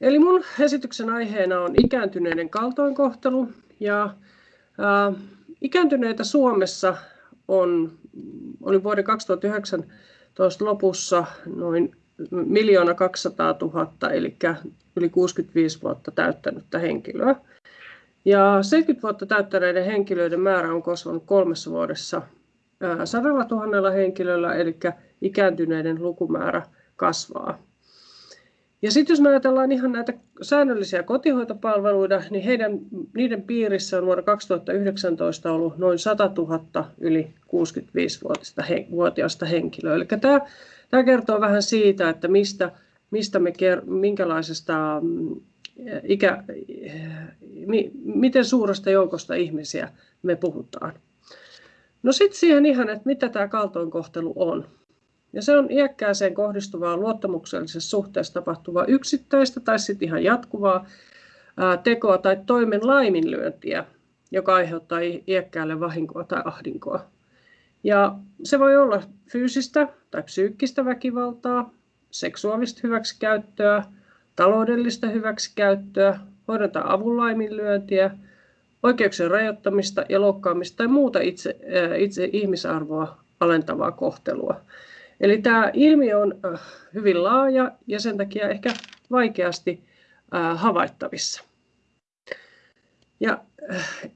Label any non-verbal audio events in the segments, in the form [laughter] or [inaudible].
Eli mun esityksen aiheena on ikääntyneiden kaltoinkohtelu ja ää, ikääntyneitä Suomessa on, oli vuoden 2019 lopussa noin miljoona 200 000, eli yli 65 vuotta täyttänyttä henkilöä. Ja 70 vuotta täyttäneiden henkilöiden määrä on kasvanut kolmessa vuodessa sadalla tuhannella henkilöllä, eli ikääntyneiden lukumäärä kasvaa. Ja sitten jos me ajatellaan ihan näitä säännöllisiä kotihoitopalveluita, niin heidän, niiden piirissä on vuonna 2019 ollut noin 100 000 yli 65-vuotiaista henkilöä. Eli tämä, tämä kertoo vähän siitä, että mistä, mistä me, minkälaisesta mm, ikä, miten suuresta joukosta ihmisiä me puhutaan. No sitten siihen ihan, että mitä tämä kaltoinkohtelu on. Ja se on iäkkääseen kohdistuvaa luottamuksellisessa suhteessa tapahtuvaa yksittäistä tai sitten ihan jatkuvaa tekoa tai toimen laiminlyöntiä, joka aiheuttaa iäkkäälle vahinkoa tai ahdinkoa. Ja se voi olla fyysistä tai psyykkistä väkivaltaa, seksuaalista hyväksikäyttöä, taloudellista hyväksikäyttöä, hoidon tai avun laiminlyöntiä, oikeuksien rajoittamista ja loukkaamista tai muuta itse, itse ihmisarvoa alentavaa kohtelua. Eli tämä ilmiö on hyvin laaja ja sen takia ehkä vaikeasti havaittavissa. Ja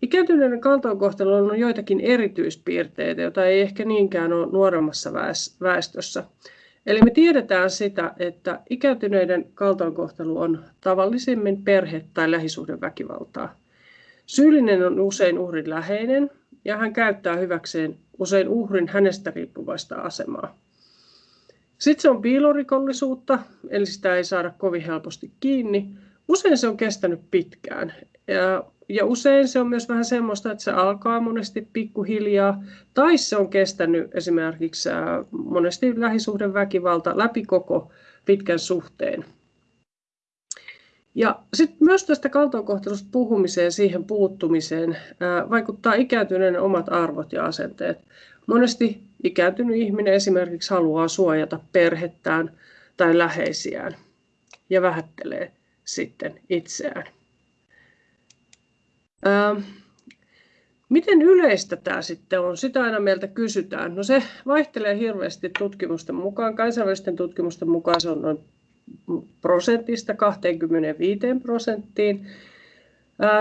ikääntyneiden kaltoinkohtelu on joitakin erityispiirteitä, joita ei ehkä niinkään ole nuoremmassa väestössä. Eli me tiedetään sitä, että ikääntyneiden kaltoinkohtelu on tavallisimmin perhe- tai lähisuhdeväkivaltaa. Syyllinen on usein uhrin läheinen ja hän käyttää hyväkseen usein uhrin hänestä riippuvaista asemaa. Sitten se on piilorikollisuutta, eli sitä ei saada kovin helposti kiinni. Usein se on kestänyt pitkään. Ja, ja usein se on myös vähän semmoista, että se alkaa monesti pikkuhiljaa, tai se on kestänyt esimerkiksi monesti lähisuhdeväkivalta läpi koko pitkän suhteen. Ja sitten myös tästä kaltoinkohtelusta puhumiseen, siihen puuttumiseen, vaikuttaa ikääntyneen omat arvot ja asenteet. Monesti ikääntynyt ihminen esimerkiksi haluaa suojata perhettään tai läheisiään ja vähättelee sitten itseään. Ää, miten yleistä tämä sitten on? Sitä aina meiltä kysytään. No se vaihtelee hirveästi tutkimusten mukaan. Kansainvälisten tutkimusten mukaan se on noin prosentista 25 prosenttiin.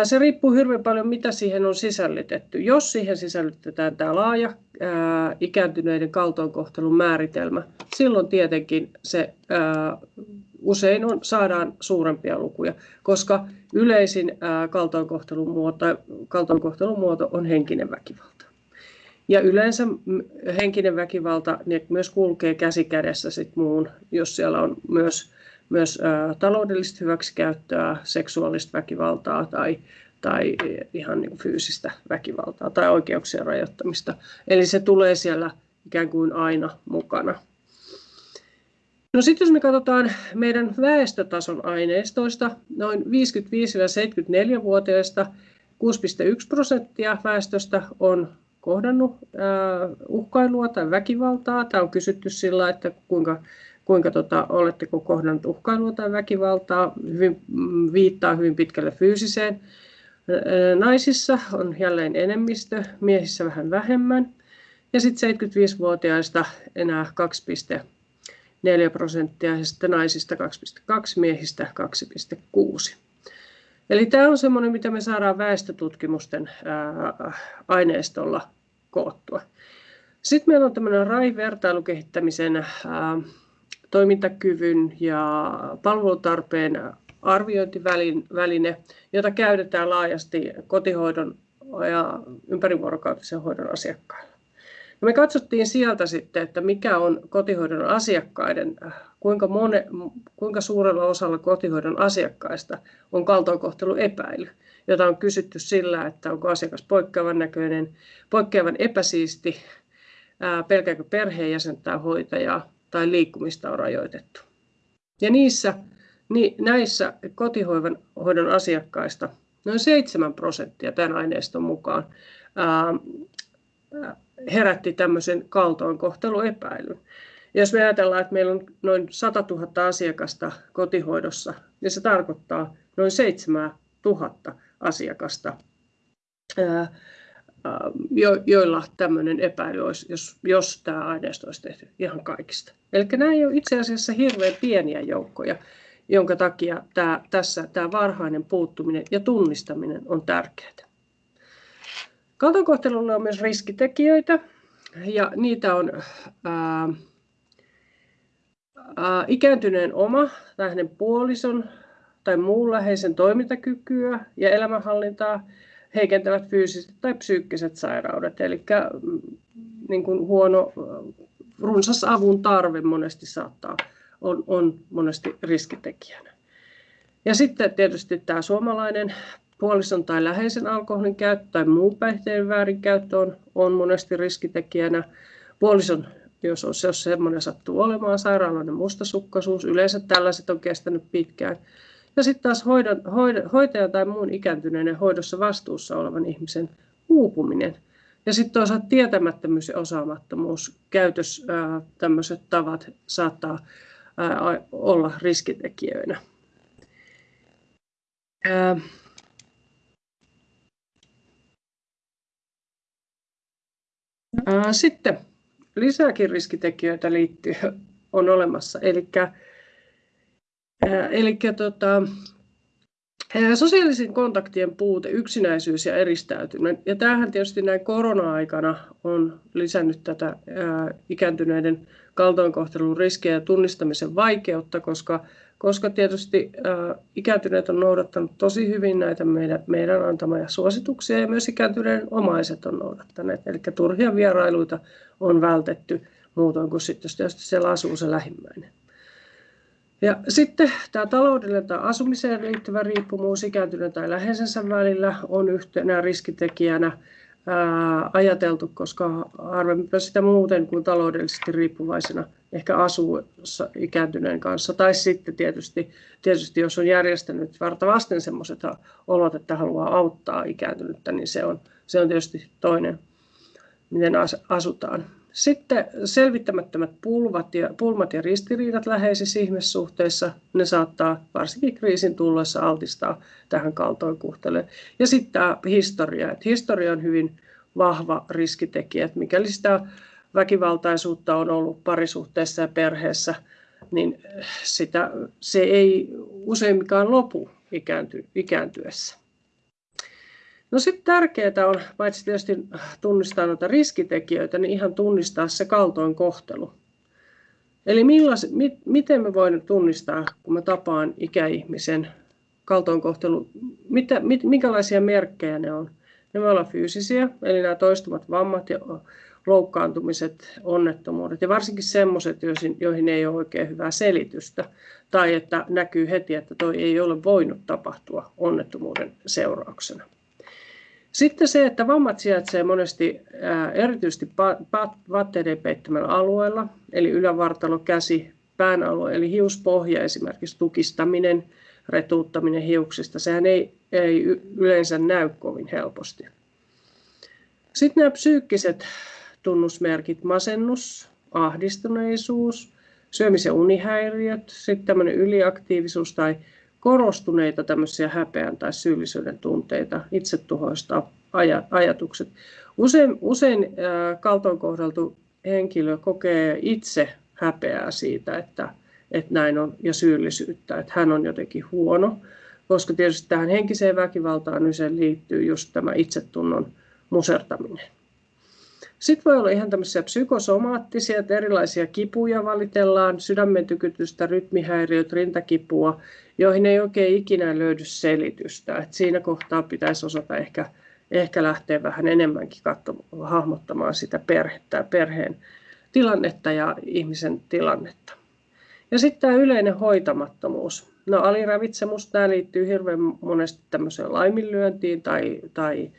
Se riippuu hirveän paljon, mitä siihen on sisällytetty. Jos siihen sisällytetään tämä laaja ää, ikääntyneiden kaltoinkohtelun määritelmä, silloin tietenkin se usein on, saadaan suurempia lukuja, koska yleisin kaltoinkohtelun, muoto, kaltoinkohtelun muoto on henkinen väkivalta. Ja yleensä henkinen väkivalta myös kulkee käsi kädessä sit muun, jos siellä on myös myös taloudellista hyväksikäyttöä, seksuaalista väkivaltaa tai, tai ihan niin fyysistä väkivaltaa tai oikeuksien rajoittamista. Eli se tulee siellä ikään kuin aina mukana. No sitten jos me katsotaan meidän väestötason aineistoista, noin 55-74-vuotiaista 6,1 prosenttia väestöstä on kohdannut uhkailua tai väkivaltaa. Tämä on kysytty sillä, että kuinka kuinka tota, oletteko kohdannut uhkailua tai väkivaltaa, hyvin, mm, viittaa hyvin pitkälle fyysiseen. Naisissa on jälleen enemmistö, miehissä vähän vähemmän. Ja sitten 75-vuotiaista enää 2,4 prosenttia ja sitten naisista 2,2, miehistä 2,6. Eli tämä on semmoinen, mitä me saadaan väestötutkimusten aineistolla koottua. Sitten meillä on tämmöinen RAI-vertailukehittämisen toimintakyvyn ja palvelutarpeen arviointiväline, jota käytetään laajasti kotihoidon ja ympärivuorokautisen hoidon asiakkailla. No me katsottiin sieltä sitten, että mikä on kotihoidon asiakkaiden, kuinka, mone, kuinka suurella osalla kotihoidon asiakkaista on kaltoinkohtelu epäily, jota on kysytty sillä, että onko asiakas poikkeavan näköinen, poikkeavan epäsiisti, pelkääkö perheenjäsen tai hoitajaa, tai liikkumista on rajoitettu. Ja niissä, niin näissä kotihoidon hoidon asiakkaista noin 7 prosenttia tämän aineiston mukaan ää, herätti tämmöisen kaltoinkohteluepäilyn. Ja jos me ajatellaan, että meillä on noin 100 000 asiakasta kotihoidossa, niin se tarkoittaa noin 7 000 asiakasta, joilla tämmöinen epäily olisi, jos, jos tämä aineisto olisi tehty ihan kaikista. Eli nämä ei ole itse asiassa hirveän pieniä joukkoja, jonka takia tämä, tässä tämä varhainen puuttuminen ja tunnistaminen on tärkeää. Kaltoinkohtelulla on myös riskitekijöitä, ja niitä on ää, ää, ikääntyneen oma tai hänen puolison tai muun läheisen toimintakykyä ja elämänhallintaa heikentävät fyysiset tai psyykkiset sairaudet. Eli mm, niin kuin huono runsas avun tarve monesti saattaa on, on monesti riskitekijänä. Ja sitten tietysti tämä suomalainen puolison tai läheisen alkoholin käyttö tai muu päihteen väärinkäyttö on, on monesti riskitekijänä. Puolison, jos, on, jos semmoinen sattuu olemaan, sairaalainen mustasukkaisuus, yleensä tällaiset on kestänyt pitkään. Ja sitten taas hoidon, hoidon, hoitajan tai muun ikääntyneiden hoidossa vastuussa olevan ihmisen uupuminen. Ja sitten toisaalta tietämättömyys ja osaamattomuus, käytös, tämmöiset tavat saattaa ää, olla riskitekijöinä. Ää, Sitten lisääkin riskitekijöitä liittyy, on olemassa. Eli, eli tota, Sosiaalisen kontaktien puute, yksinäisyys ja eristäytyminen. Ja tämähän tietysti näin korona-aikana on lisännyt tätä ikääntyneiden kaltoinkohtelun riskejä ja tunnistamisen vaikeutta, koska koska tietysti äh, ikääntyneet on noudattanut tosi hyvin näitä meidän, meidän antamia suosituksia ja myös ikääntyneiden omaiset on noudattaneet. Eli turhia vierailuita on vältetty muutoin kuin sitten, jos siellä asuu se lähimmäinen. Ja sitten tämä taloudellinen tai asumiseen liittyvä riippumus ikääntyneen tai läheisensä välillä on yhtenä riskitekijänä ää, ajateltu, koska harvemmin sitä muuten kuin taloudellisesti riippuvaisena ehkä asuu ikääntyneen kanssa. Tai sitten tietysti, tietysti jos on järjestänyt varta vasten sellaiset olot, että haluaa auttaa ikääntynyttä, niin se on, se on tietysti toinen, miten asutaan. Sitten selvittämättömät pulmat ja, pulmat ja ristiriidat läheisissä ihmissuhteissa, ne saattaa varsinkin kriisin tullessa altistaa tähän kaltoinkuhteluun. Ja sitten tämä historia. Että historia on hyvin vahva riskitekijä, että mikäli sitä väkivaltaisuutta on ollut parisuhteessa ja perheessä, niin sitä, se ei useimmikaan lopu ikäänty, ikääntyessä. No sitten tärkeää on, paitsi tietysti tunnistaa noita riskitekijöitä, niin ihan tunnistaa se kaltoinkohtelu. Eli millais, mit, miten me voimme tunnistaa, kun mä tapaan ikäihmisen kaltoinkohtelu, mitä, mit, minkälaisia merkkejä ne on? Ne voi olla fyysisiä, eli nämä toistuvat vammat ja loukkaantumiset, onnettomuudet ja varsinkin sellaiset, joihin ei ole oikein hyvää selitystä tai että näkyy heti, että toi ei ole voinut tapahtua onnettomuuden seurauksena. Sitten se, että vammat sijaitsee monesti erityisesti vaatteiden peittämällä alueella, eli ylävartalo, käsi, pään alue, eli hiuspohja esimerkiksi tukistaminen, retuuttaminen hiuksista, sehän ei, ei yleensä näy kovin helposti. Sitten nämä psyykkiset tunnusmerkit, masennus, ahdistuneisuus, syömis- ja unihäiriöt, sitten tämmöinen yliaktiivisuus tai korostuneita tämmöisiä häpeän tai syyllisyyden tunteita, itsetuhoista ajatukset. Usein, usein kaltoinkohdeltu henkilö kokee itse häpeää siitä, että, että näin on, ja syyllisyyttä, että hän on jotenkin huono, koska tietysti tähän henkiseen väkivaltaan usein liittyy just tämä itsetunnon musertaminen. Sitten voi olla ihan tämmöisiä psykosomaattisia, että erilaisia kipuja valitellaan, sydämen tykytystä, rytmihäiriöt, rintakipua, joihin ei oikein ikinä löydy selitystä. Et siinä kohtaa pitäisi osata ehkä, ehkä lähteä vähän enemmänkin katsomaan, hahmottamaan sitä perhettä, perheen tilannetta ja ihmisen tilannetta. Ja sitten tämä yleinen hoitamattomuus. No aliravitsemus, tämä liittyy hirveän monesti tämmöiseen laiminlyöntiin tai, tai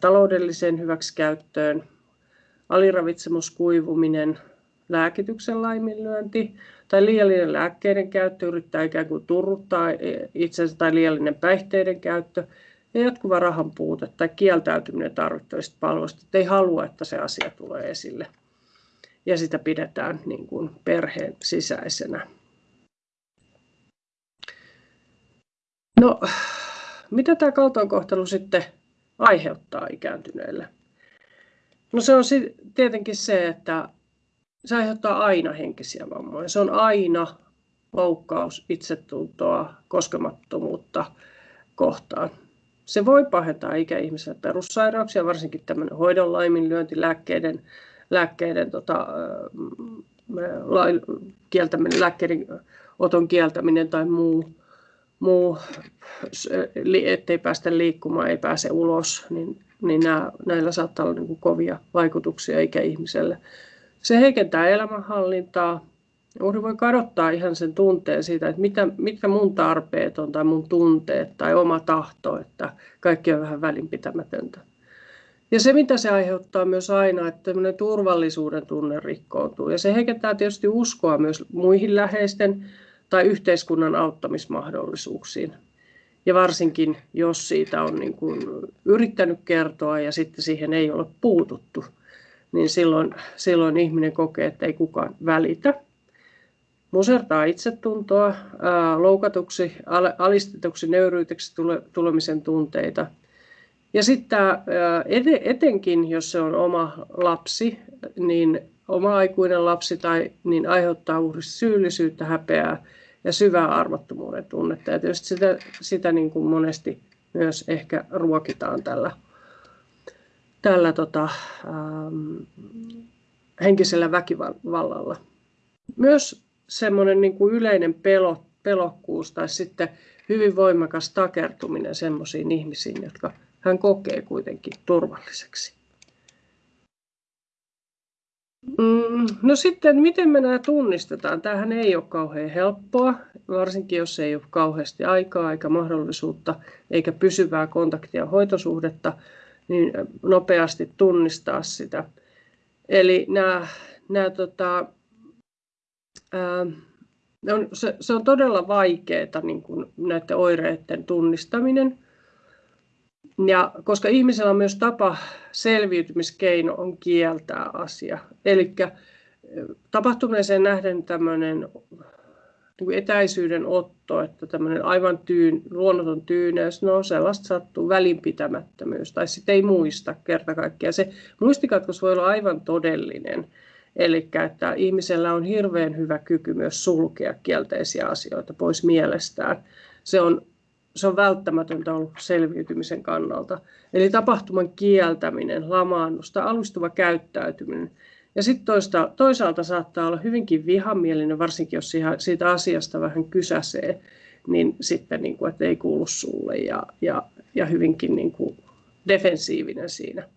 taloudelliseen hyväksikäyttöön, aliravitsemus, kuivuminen, lääkityksen laiminlyönti tai liiallinen lääkkeiden käyttö yrittää ikään kuin turruttaa itsensä tai liiallinen päihteiden käyttö ja jatkuva rahan puute tai kieltäytyminen tarvittavista palveluista, että ei halua, että se asia tulee esille. ja sitä pidetään niin kuin perheen sisäisenä. No, mitä tämä kaltoinkohtelu sitten aiheuttaa ikääntyneille? No se on tietenkin se, että se aiheuttaa aina henkisiä vammoja. Se on aina loukkaus itsetuntoa, koskemattomuutta kohtaan. Se voi pahentaa ikäihmiselle perussairauksia, varsinkin tämmöinen hoidon laiminlyönti, lääkkeiden, lääkkeiden tota, la, kieltäminen, lääkkeiden oton kieltäminen tai muu, muu, ettei päästä liikkumaan, ei pääse ulos, niin, niin nämä, näillä saattaa olla niin kuin kovia vaikutuksia ikäihmiselle. Se heikentää elämänhallintaa. Uhri voi kadottaa ihan sen tunteen siitä, että mitä, mitkä mun tarpeet on tai mun tunteet tai oma tahto, että kaikki on vähän välinpitämätöntä. Ja se, mitä se aiheuttaa myös aina, että turvallisuuden tunne rikkoutuu. Ja se heikentää tietysti uskoa myös muihin läheisten tai yhteiskunnan auttamismahdollisuuksiin. Ja varsinkin, jos siitä on niin kuin yrittänyt kertoa ja sitten siihen ei ole puututtu, niin silloin, silloin ihminen kokee, että ei kukaan välitä. Musertaa itsetuntoa, loukatuksi, alistetuksi, nöyryyteksi tule, tulemisen tunteita. Ja sitten etenkin, jos se on oma lapsi, niin oma aikuinen lapsi tai niin aiheuttaa uhrista syyllisyyttä, häpeää ja syvää arvottomuuden tunnetta. Ja tietysti sitä, sitä niin kuin monesti myös ehkä ruokitaan tällä, tällä tota, ähm, henkisellä väkivallalla. Myös semmoinen niin kuin yleinen pelo, pelokkuus tai sitten hyvin voimakas takertuminen semmoisiin ihmisiin, jotka hän kokee kuitenkin turvalliseksi. Mm, no sitten, miten me nämä tunnistetaan? Tämähän ei ole kauhean helppoa, varsinkin jos ei ole kauheasti aikaa eikä mahdollisuutta eikä pysyvää kontaktia hoitosuhdetta, niin nopeasti tunnistaa sitä. Eli nämä, nämä tota, ää, on, se, se on todella vaikeaa niin kuin näiden oireiden tunnistaminen. Ja koska ihmisellä on myös tapa, selviytymiskeino on kieltää asia. Eli tapahtuneeseen nähden tämmöinen niin etäisyyden otto, että tämmöinen aivan tyyn, luonnoton tyyneys, no sellaista sattuu, välinpitämättömyys, tai sitten ei muista kerta kaikkiaan. Se muistikatkos voi olla aivan todellinen, eli että ihmisellä on hirveän hyvä kyky myös sulkea kielteisiä asioita pois mielestään. Se on se on välttämätöntä ollut selviytymisen kannalta. Eli tapahtuman kieltäminen, lamaannusta, alustuva käyttäytyminen. Ja sitten toisaalta saattaa olla hyvinkin vihamielinen, varsinkin jos siitä asiasta vähän kysäsee, niin sitten niin kuin, että ei kuulu sulle ja, ja, ja hyvinkin niin kuin defensiivinen siinä.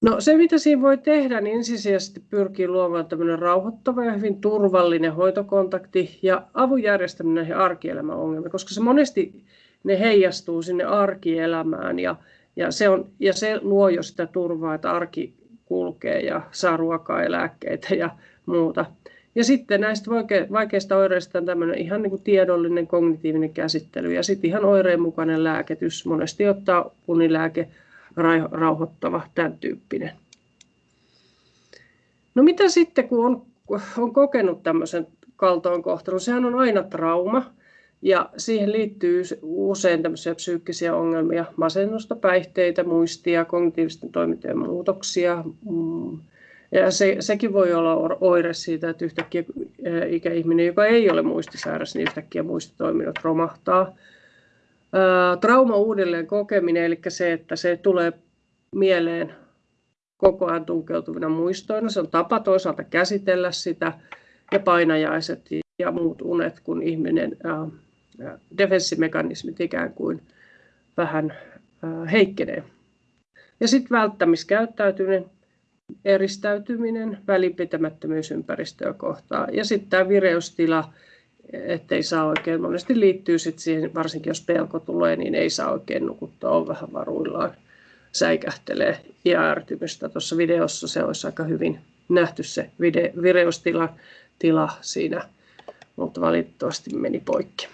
No se, mitä siinä voi tehdä, niin ensisijaisesti pyrkii luomaan tämmöinen rauhoittava ja hyvin turvallinen hoitokontakti ja avun järjestäminen näihin arkielämän ongelmiin, koska se monesti ne heijastuu sinne arkielämään ja, ja, se on, ja se luo jo sitä turvaa, että arki kulkee ja saa ruokaa ja lääkkeitä ja muuta. Ja sitten näistä vaikeista oireista on tämmöinen ihan niin kuin tiedollinen kognitiivinen käsittely ja sitten ihan oireen mukainen lääketys. Monesti ottaa unilääke rauhoittava, tämän tyyppinen. No mitä sitten, kun on, on kokenut tämmöisen kaltoinkohtelun? Sehän on aina trauma ja siihen liittyy usein tämmöisiä psyykkisiä ongelmia, masennusta, päihteitä, muistia, kognitiivisten toimintojen muutoksia. Mm. Ja se, sekin voi olla oire siitä, että yhtäkkiä ikäihminen, joka ei ole muistisairas, niin yhtäkkiä muistitoiminnot romahtaa trauma uudelleen kokeminen, eli se, että se tulee mieleen koko ajan tunkeutuvina muistoina. Se on tapa toisaalta käsitellä sitä ja painajaiset ja muut unet, kun ihminen ää, defenssimekanismit ikään kuin vähän ää, heikkenee. Ja sitten välttämiskäyttäytyminen, eristäytyminen, välinpitämättömyys ympäristöä kohtaan. Ja sitten tämä vireystila, ettei saa oikein, monesti liittyy sit siihen, varsinkin jos pelko tulee, niin ei saa oikein nukuttaa, on vähän varuillaan, säikähtelee ja ärtymystä. Tuossa videossa se olisi aika hyvin nähty se vide, vireystila tila siinä, mutta valitettavasti meni poikki.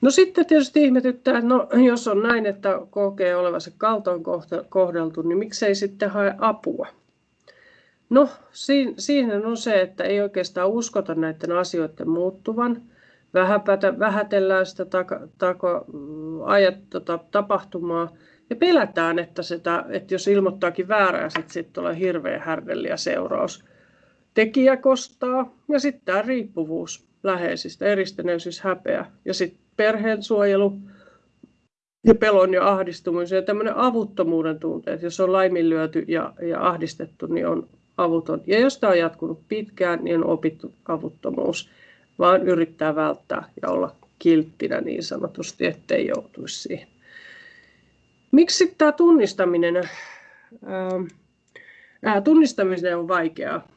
No sitten tietysti ihmetyttää, että no, jos on näin, että kokee olevansa kaltoin kohdeltu, niin miksei sitten hae apua? No, siinä on se, että ei oikeastaan uskota näiden asioiden muuttuvan. Vähäpätä, vähätellään sitä taka, taka, ajat, tota, tapahtumaa ja pelätään, että, sitä, että jos ilmoittaakin väärää, sitten sit tulee hirveä härdeli ja seuraus. Tekijä kostaa ja sitten tämä riippuvuus läheisistä, eristäneisyys, häpeä ja sitten perheen suojelu ja pelon ja ahdistumisen ja tämmöinen avuttomuuden tunteet. Jos on laiminlyöty ja, ja ahdistettu, niin on avuton. Ja jos tämä on jatkunut pitkään, niin on opittu avuttomuus, vaan yrittää välttää ja olla kilttinä niin sanotusti, ettei joutuisi siihen. Miksi tämä tunnistaminen, ää, tunnistaminen on vaikeaa?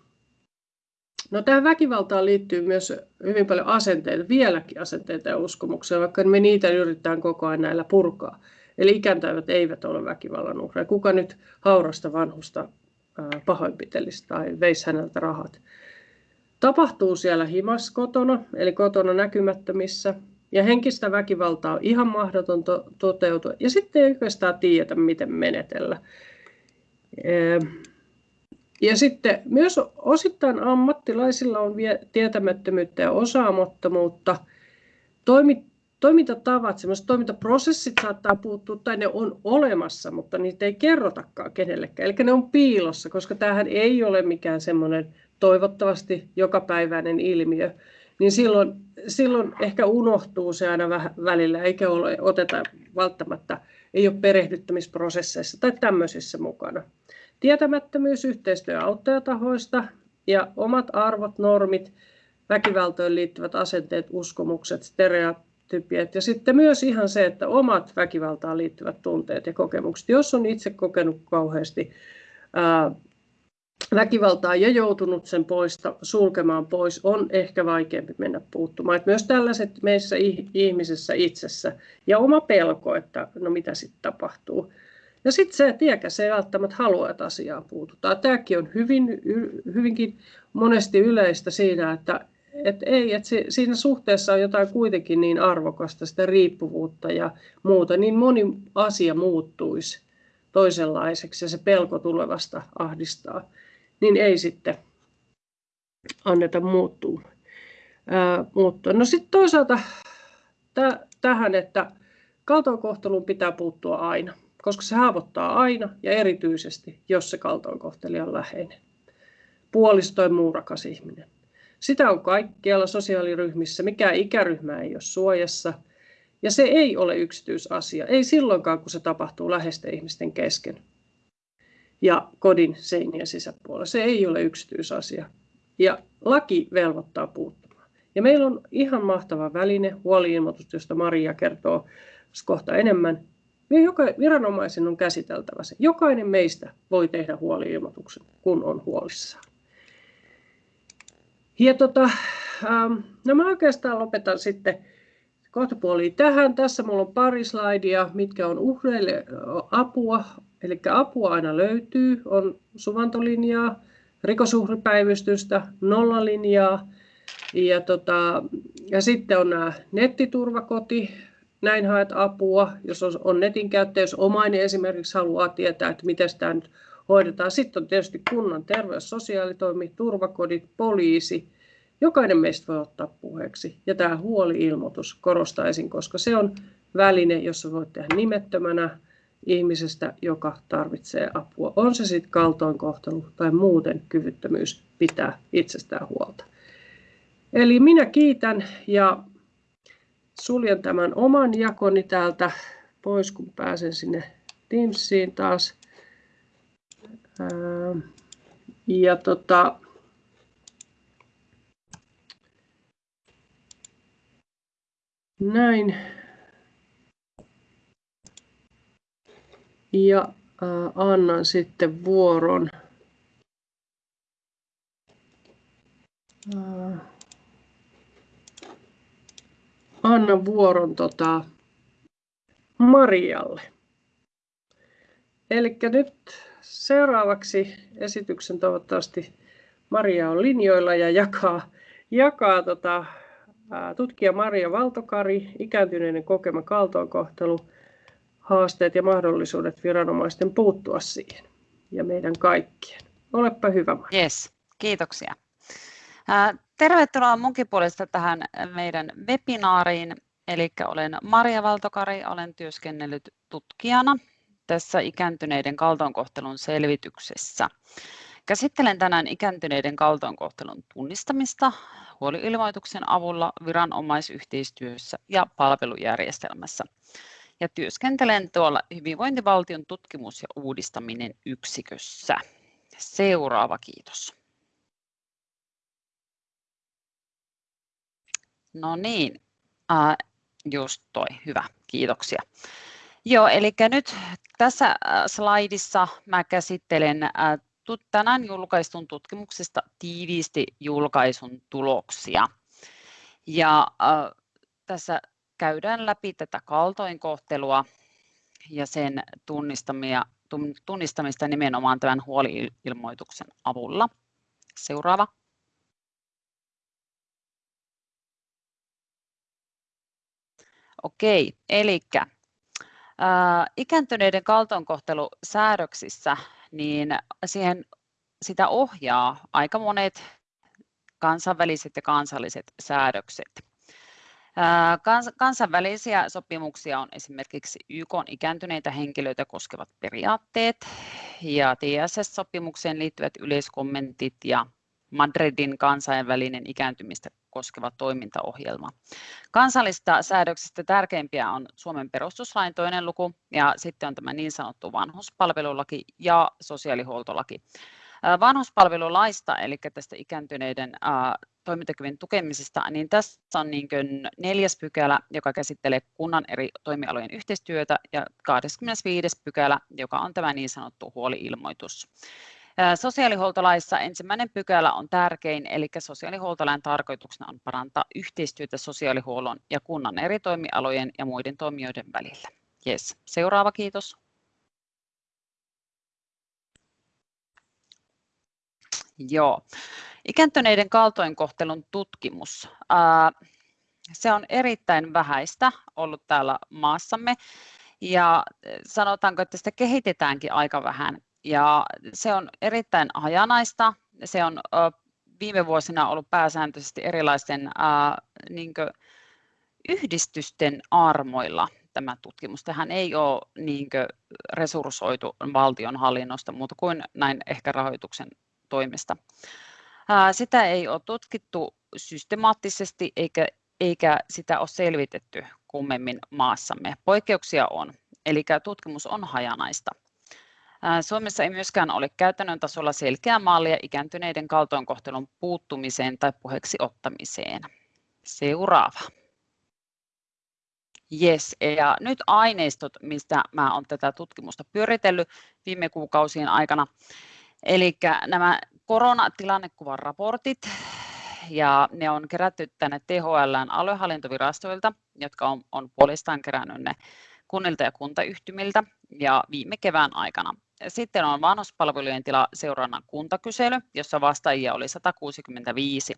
No tähän väkivaltaan liittyy myös hyvin paljon asenteita, vieläkin asenteita ja uskomuksia, vaikka me niitä yritetään koko ajan näillä purkaa. Eli ikääntävät eivät ole väkivallan uhreja. Kuka nyt haurasta vanhusta pahoinpitelisi tai veisi häneltä rahat? Tapahtuu siellä himas kotona, eli kotona näkymättömissä, ja henkistä väkivaltaa on ihan mahdoton to- toteutua, ja sitten ei oikeastaan tiedetä, miten menetellä. Ja sitten myös osittain ammattilaisilla on tietämättömyyttä ja osaamattomuutta. Toimi, toimintatavat, sellaiset toimintaprosessit saattaa puuttua tai ne on olemassa, mutta niitä ei kerrotakaan kenellekään. Eli ne on piilossa, koska tämähän ei ole mikään semmoinen toivottavasti jokapäiväinen ilmiö. Niin silloin, silloin ehkä unohtuu se aina vähän välillä, eikä ole, oteta välttämättä, ei ole perehdyttämisprosesseissa tai tämmöisissä mukana. Tietämättömyys yhteistyö auttajatahoista ja omat arvot, normit, väkivaltoon liittyvät asenteet, uskomukset, stereotypiat ja sitten myös ihan se, että omat väkivaltaan liittyvät tunteet ja kokemukset. Jos on itse kokenut kauheasti ää, väkivaltaa ja joutunut sen poista, sulkemaan pois, on ehkä vaikeampi mennä puuttumaan. Et myös tällaiset meissä ihmisessä itsessä ja oma pelko, että no mitä sitten tapahtuu. Ja sitten se, se ei välttämättä halua, että asiaan puututaan. Tämäkin on hyvin, hyvinkin monesti yleistä siinä, että, että ei, että se, siinä suhteessa on jotain kuitenkin niin arvokasta, sitä riippuvuutta ja muuta, niin moni asia muuttuisi toisenlaiseksi ja se pelko tulevasta ahdistaa, niin ei sitten anneta muuttua. Ää, mutta no sitten toisaalta täh, tähän, että kaltoinkohteluun pitää puuttua aina koska se haavoittaa aina ja erityisesti, jos se kaltoinkohtelija on läheinen. Puolisto tai muu rakas ihminen. Sitä on kaikkialla sosiaaliryhmissä, mikä ikäryhmä ei ole suojassa. Ja se ei ole yksityisasia, ei silloinkaan, kun se tapahtuu läheisten ihmisten kesken ja kodin seinien sisäpuolella. Se ei ole yksityisasia. Ja laki velvoittaa puuttumaan. Ja meillä on ihan mahtava väline, huoliilmoitus, josta Maria kertoo kohta enemmän, joka viranomaisen on käsiteltävä se. Jokainen meistä voi tehdä huoli-ilmoituksen, kun on huolissaan. Ja tota, ähm, no mä oikeastaan lopetan sitten kohta tähän. Tässä mulla on pari slaidia, mitkä on uhreille apua. Eli apua aina löytyy. On suvantolinjaa, rikosuhripäivystystä, nollalinjaa. Ja, tota, ja sitten on nämä nettiturvakoti, näin haet apua, jos on, on netin käyttäjä, jos omainen esimerkiksi haluaa tietää, että miten sitä nyt hoidetaan. Sitten on tietysti kunnan terveys, sosiaalitoimi, turvakodit, poliisi. Jokainen meistä voi ottaa puheeksi. Ja tämä huoli-ilmoitus korostaisin, koska se on väline, jossa voit tehdä nimettömänä ihmisestä, joka tarvitsee apua. On se sitten kaltoinkohtelu tai muuten kyvyttömyys pitää itsestään huolta. Eli minä kiitän ja suljen tämän oman jakoni täältä pois, kun pääsen sinne Teamsiin taas. Ja tota, näin. Ja annan sitten vuoron. annan vuoron tota Marialle. Eli nyt seuraavaksi esityksen toivottavasti Maria on linjoilla ja jakaa, jakaa tota, tutkija Maria Valtokari, ikääntyneiden kokema kaltoinkohtelu, haasteet ja mahdollisuudet viranomaisten puuttua siihen ja meidän kaikkien. Olepa hyvä. Yes, kiitoksia. Tervetuloa munkin puolesta tähän meidän webinaariin. Eli olen Maria Valtokari, olen työskennellyt tutkijana tässä ikääntyneiden kaltoinkohtelun selvityksessä. Käsittelen tänään ikääntyneiden kaltoinkohtelun tunnistamista huoliilmoituksen avulla viranomaisyhteistyössä ja palvelujärjestelmässä. Ja työskentelen tuolla hyvinvointivaltion tutkimus- ja uudistaminen yksikössä. Seuraava kiitos. No niin, äh, just toi, hyvä, kiitoksia. Joo, eli nyt tässä slaidissa mä käsittelen tänään julkaistun tutkimuksesta tiiviisti julkaisun tuloksia. Ja tässä käydään läpi tätä kaltoinkohtelua ja sen tunnistamia, tunnistamista nimenomaan tämän huoli-ilmoituksen avulla. Seuraava. Okei, eli ikääntyneiden kaltoinkohtelusäädöksissä niin siihen, sitä ohjaa aika monet kansainväliset ja kansalliset säädökset. Kansainvälisiä sopimuksia on esimerkiksi YK ikääntyneitä henkilöitä koskevat periaatteet ja TSS-sopimukseen liittyvät yleiskommentit ja Madridin kansainvälinen ikääntymistä koskeva toimintaohjelma. Kansallista säädöksistä tärkeimpiä on Suomen perustuslain toinen luku ja sitten on tämä niin sanottu vanhuspalvelulaki ja sosiaalihuoltolaki. Vanhuspalvelulaista, eli tästä ikääntyneiden toimintakyvyn tukemisesta, niin tässä on niin neljäs pykälä, joka käsittelee kunnan eri toimialojen yhteistyötä ja 25. pykälä, joka on tämä niin sanottu huoliilmoitus. Sosiaalihuoltolaissa ensimmäinen pykälä on tärkein, eli sosiaalihuoltolain tarkoituksena on parantaa yhteistyötä sosiaalihuollon ja kunnan eri toimialojen ja muiden toimijoiden välillä. Yes. Seuraava, kiitos. Joo. Ikääntyneiden kaltoinkohtelun tutkimus. Se on erittäin vähäistä ollut täällä maassamme ja sanotaanko, että sitä kehitetäänkin aika vähän ja se on erittäin hajanaista. Se on viime vuosina ollut pääsääntöisesti erilaisten niin yhdistysten armoilla tämä tutkimus. Tähän ei ole niin resurssoitu valtionhallinnosta muuta kuin näin ehkä rahoituksen toimesta. Sitä ei ole tutkittu systemaattisesti eikä, eikä sitä ole selvitetty kummemmin maassamme. Poikkeuksia on, eli tutkimus on hajanaista. Suomessa ei myöskään ole käytännön tasolla selkeää mallia ikääntyneiden kaltoinkohtelun puuttumiseen tai puheeksi ottamiseen. Seuraava. Yes, ja nyt aineistot, mistä mä olen tätä tutkimusta pyöritellyt viime kuukausien aikana. Eli nämä koronatilannekuvan raportit, ja ne on kerätty tänne THLn aluehallintovirastoilta, jotka on, on puolestaan kerännyt ne kunnilta ja kuntayhtymiltä ja viime kevään aikana. Sitten on vanhuspalvelujen tila seurannan kuntakysely, jossa vastaajia oli 165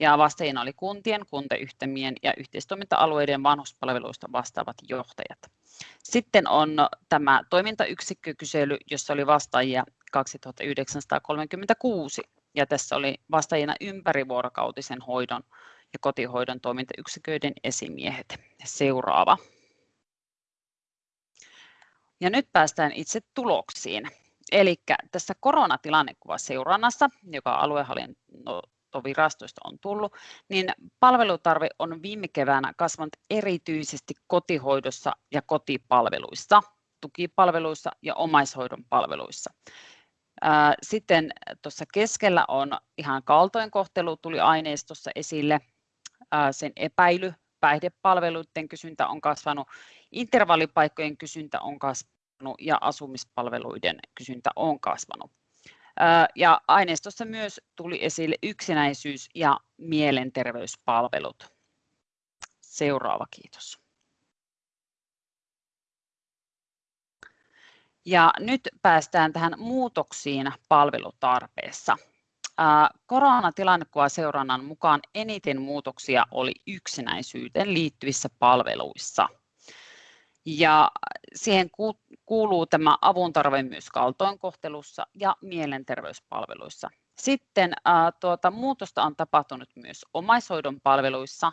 ja vastaajina oli kuntien, kuntayhtymien ja yhteistoiminta-alueiden vanhuspalveluista vastaavat johtajat. Sitten on tämä toimintayksikkökysely, jossa oli vastaajia 2936 ja tässä oli vastaajina ympärivuorokautisen hoidon ja kotihoidon toimintayksiköiden esimiehet. Seuraava. Ja nyt päästään itse tuloksiin. Eli tässä koronatilannekuvaseurannassa, joka aluehallintovirastoista on tullut, niin palvelutarve on viime keväänä kasvanut erityisesti kotihoidossa ja kotipalveluissa, tukipalveluissa ja omaishoidon palveluissa. Sitten tuossa keskellä on ihan kaltoinkohtelu, tuli aineistossa esille, sen epäily, päihdepalveluiden kysyntä on kasvanut intervallipaikkojen kysyntä on kasvanut ja asumispalveluiden kysyntä on kasvanut. Ja aineistossa myös tuli esille yksinäisyys ja mielenterveyspalvelut. Seuraava, kiitos. Ja nyt päästään tähän muutoksiin palvelutarpeessa. Koronatilannekuva seurannan mukaan eniten muutoksia oli yksinäisyyteen liittyvissä palveluissa – ja siihen kuuluu tämä avun tarve myös kaltoinkohtelussa ja mielenterveyspalveluissa. Sitten tuota, muutosta on tapahtunut myös omaishoidon palveluissa,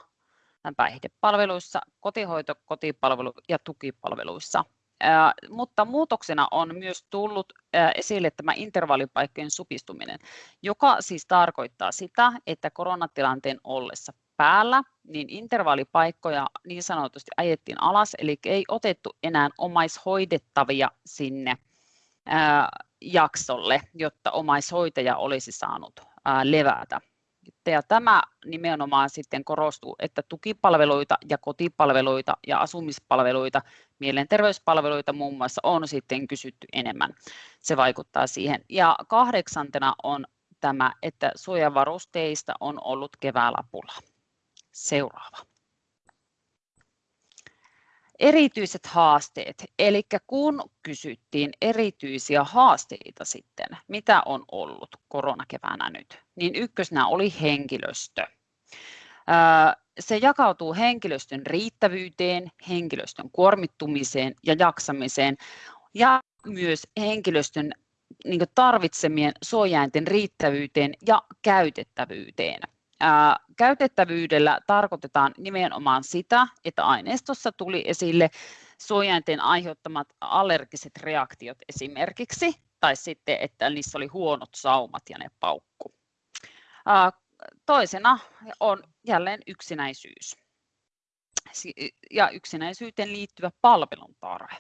päihdepalveluissa, kotihoito, kotipalvelu ja tukipalveluissa. Mutta muutoksena on myös tullut esille tämä intervallipaikkojen supistuminen, joka siis tarkoittaa sitä, että koronatilanteen ollessa päällä, niin intervallipaikkoja niin sanotusti ajettiin alas, eli ei otettu enää omaishoidettavia sinne jaksolle, jotta omaishoitaja olisi saanut ää, levätä. Ja tämä nimenomaan sitten korostuu, että tukipalveluita ja kotipalveluita ja asumispalveluita, mielenterveyspalveluita muun muassa on sitten kysytty enemmän. Se vaikuttaa siihen. Ja kahdeksantena on tämä, että suojavarusteista on ollut keväällä pula. Seuraava. Erityiset haasteet, eli kun kysyttiin erityisiä haasteita sitten, mitä on ollut koronakeväänä nyt, niin ykkösenä oli henkilöstö. Se jakautuu henkilöstön riittävyyteen, henkilöstön kuormittumiseen ja jaksamiseen ja myös henkilöstön niin tarvitsemien suojainten riittävyyteen ja käytettävyyteen. Ää, käytettävyydellä tarkoitetaan nimenomaan sitä, että aineistossa tuli esille suojainten aiheuttamat allergiset reaktiot esimerkiksi, tai sitten, että niissä oli huonot saumat ja ne paukku. Toisena on jälleen yksinäisyys ja yksinäisyyteen liittyvä palvelun tarve.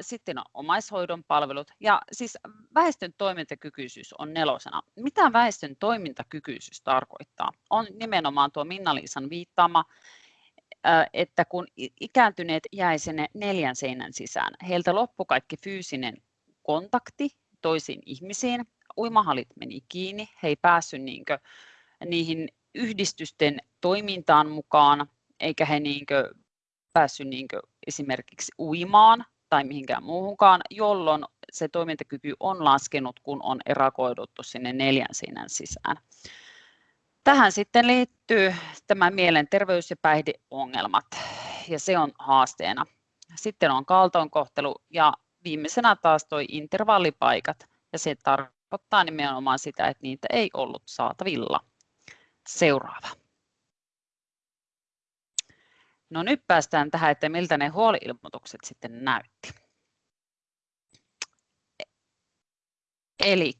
Sitten on omaishoidon palvelut ja siis väestön toimintakykyisyys on nelosena. Mitä väestön toimintakykyisyys tarkoittaa? On nimenomaan tuo Minna-Liisan viittaama, että kun ikääntyneet jäi sinne neljän seinän sisään, heiltä loppui kaikki fyysinen kontakti toisiin ihmisiin, uimahalit meni kiinni, he ei päässyt niinkö, niihin yhdistysten toimintaan mukaan, eikä he niinkö päässyt niinkö esimerkiksi uimaan tai mihinkään muuhunkaan, jolloin se toimintakyky on laskenut, kun on erakoiduttu sinne neljän seinän sisään. Tähän sitten liittyy tämä mielenterveys- ja päihdeongelmat, ja se on haasteena. Sitten on kaltoinkohtelu ja viimeisenä taas tuo intervallipaikat, ja se tarkoittaa nimenomaan sitä, että niitä ei ollut saatavilla. Seuraava. No nyt päästään tähän, että miltä ne huoliilmoitukset sitten näytti. Eli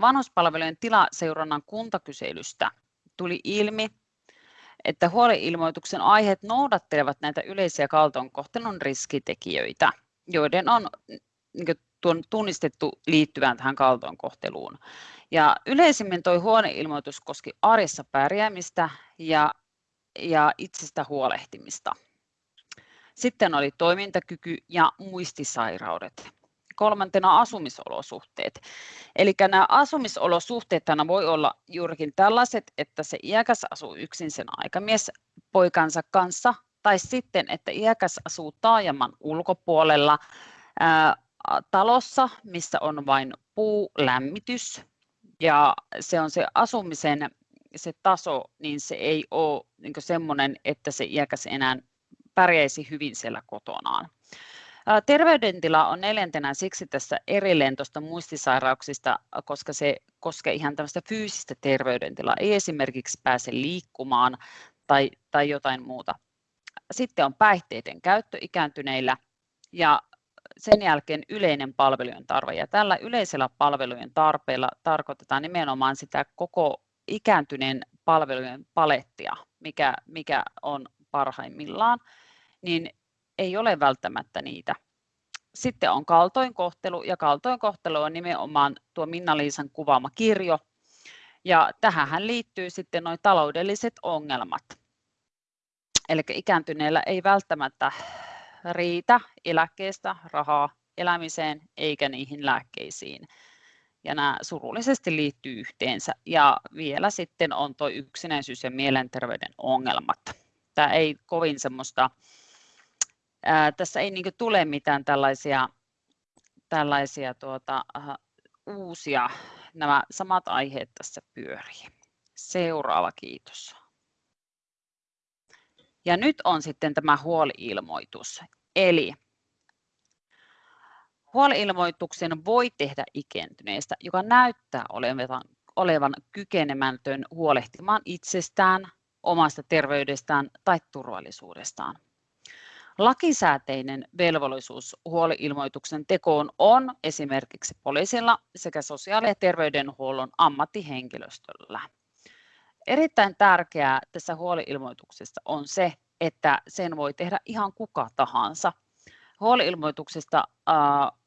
vanhuspalvelujen tilaseurannan kuntakyselystä tuli ilmi, että huoliilmoituksen aiheet noudattelevat näitä yleisiä kaltoinkohtelun riskitekijöitä, joiden on niin tunnistettu liittyvän tähän kaltoinkohteluun. Ja yleisimmin tuo huoneilmoitus koski arjessa pärjäämistä ja, ja itsestä huolehtimista. Sitten oli toimintakyky ja muistisairaudet. Kolmantena asumisolosuhteet. Eli nämä asumisolosuhteet voi olla juurikin tällaiset, että se iäkäs asuu yksin sen aikamies poikansa kanssa, tai sitten, että iäkäs asuu taajaman ulkopuolella ää, talossa, missä on vain puulämmitys, ja se on se asumisen se taso, niin se ei ole niin semmoinen, että se iäkäs enää pärjäisi hyvin siellä kotonaan. Terveydentila on neljäntenä siksi tässä erilleen tuosta muistisairauksista, koska se koskee ihan tämmöistä fyysistä terveydentilaa, ei esimerkiksi pääse liikkumaan tai, tai jotain muuta. Sitten on päihteiden käyttö ikääntyneillä ja sen jälkeen yleinen palvelujen tarve. Ja tällä yleisellä palvelujen tarpeella tarkoitetaan nimenomaan sitä koko ikääntyneen palvelujen palettia, mikä, mikä on parhaimmillaan, niin ei ole välttämättä niitä. Sitten on kaltoinkohtelu, ja kaltoinkohtelu on nimenomaan tuo Minna-Liisan kuvaama kirjo, ja tähän liittyy sitten nuo taloudelliset ongelmat. Eli ikääntyneellä ei välttämättä riitä eläkkeestä rahaa elämiseen eikä niihin lääkkeisiin. Ja nämä surullisesti liittyy yhteensä. Ja vielä sitten on tuo yksinäisyys ja mielenterveyden ongelmat. Tämä ei kovin semmoista, ää, tässä ei niin tule mitään tällaisia, tällaisia tuota, uusia, nämä samat aiheet tässä pyörii. Seuraava, kiitos. Ja nyt on sitten tämä huoli-ilmoitus. Eli huoli-ilmoituksen voi tehdä ikääntyneestä, joka näyttää olevan, olevan kykenemätön huolehtimaan itsestään, omasta terveydestään tai turvallisuudestaan. Lakisääteinen velvollisuus huoli-ilmoituksen tekoon on esimerkiksi poliisilla sekä sosiaali- ja terveydenhuollon ammattihenkilöstöllä. Erittäin tärkeää tässä huoli-ilmoituksessa on se, että sen voi tehdä ihan kuka tahansa. Huoli-ilmoituksesta äh,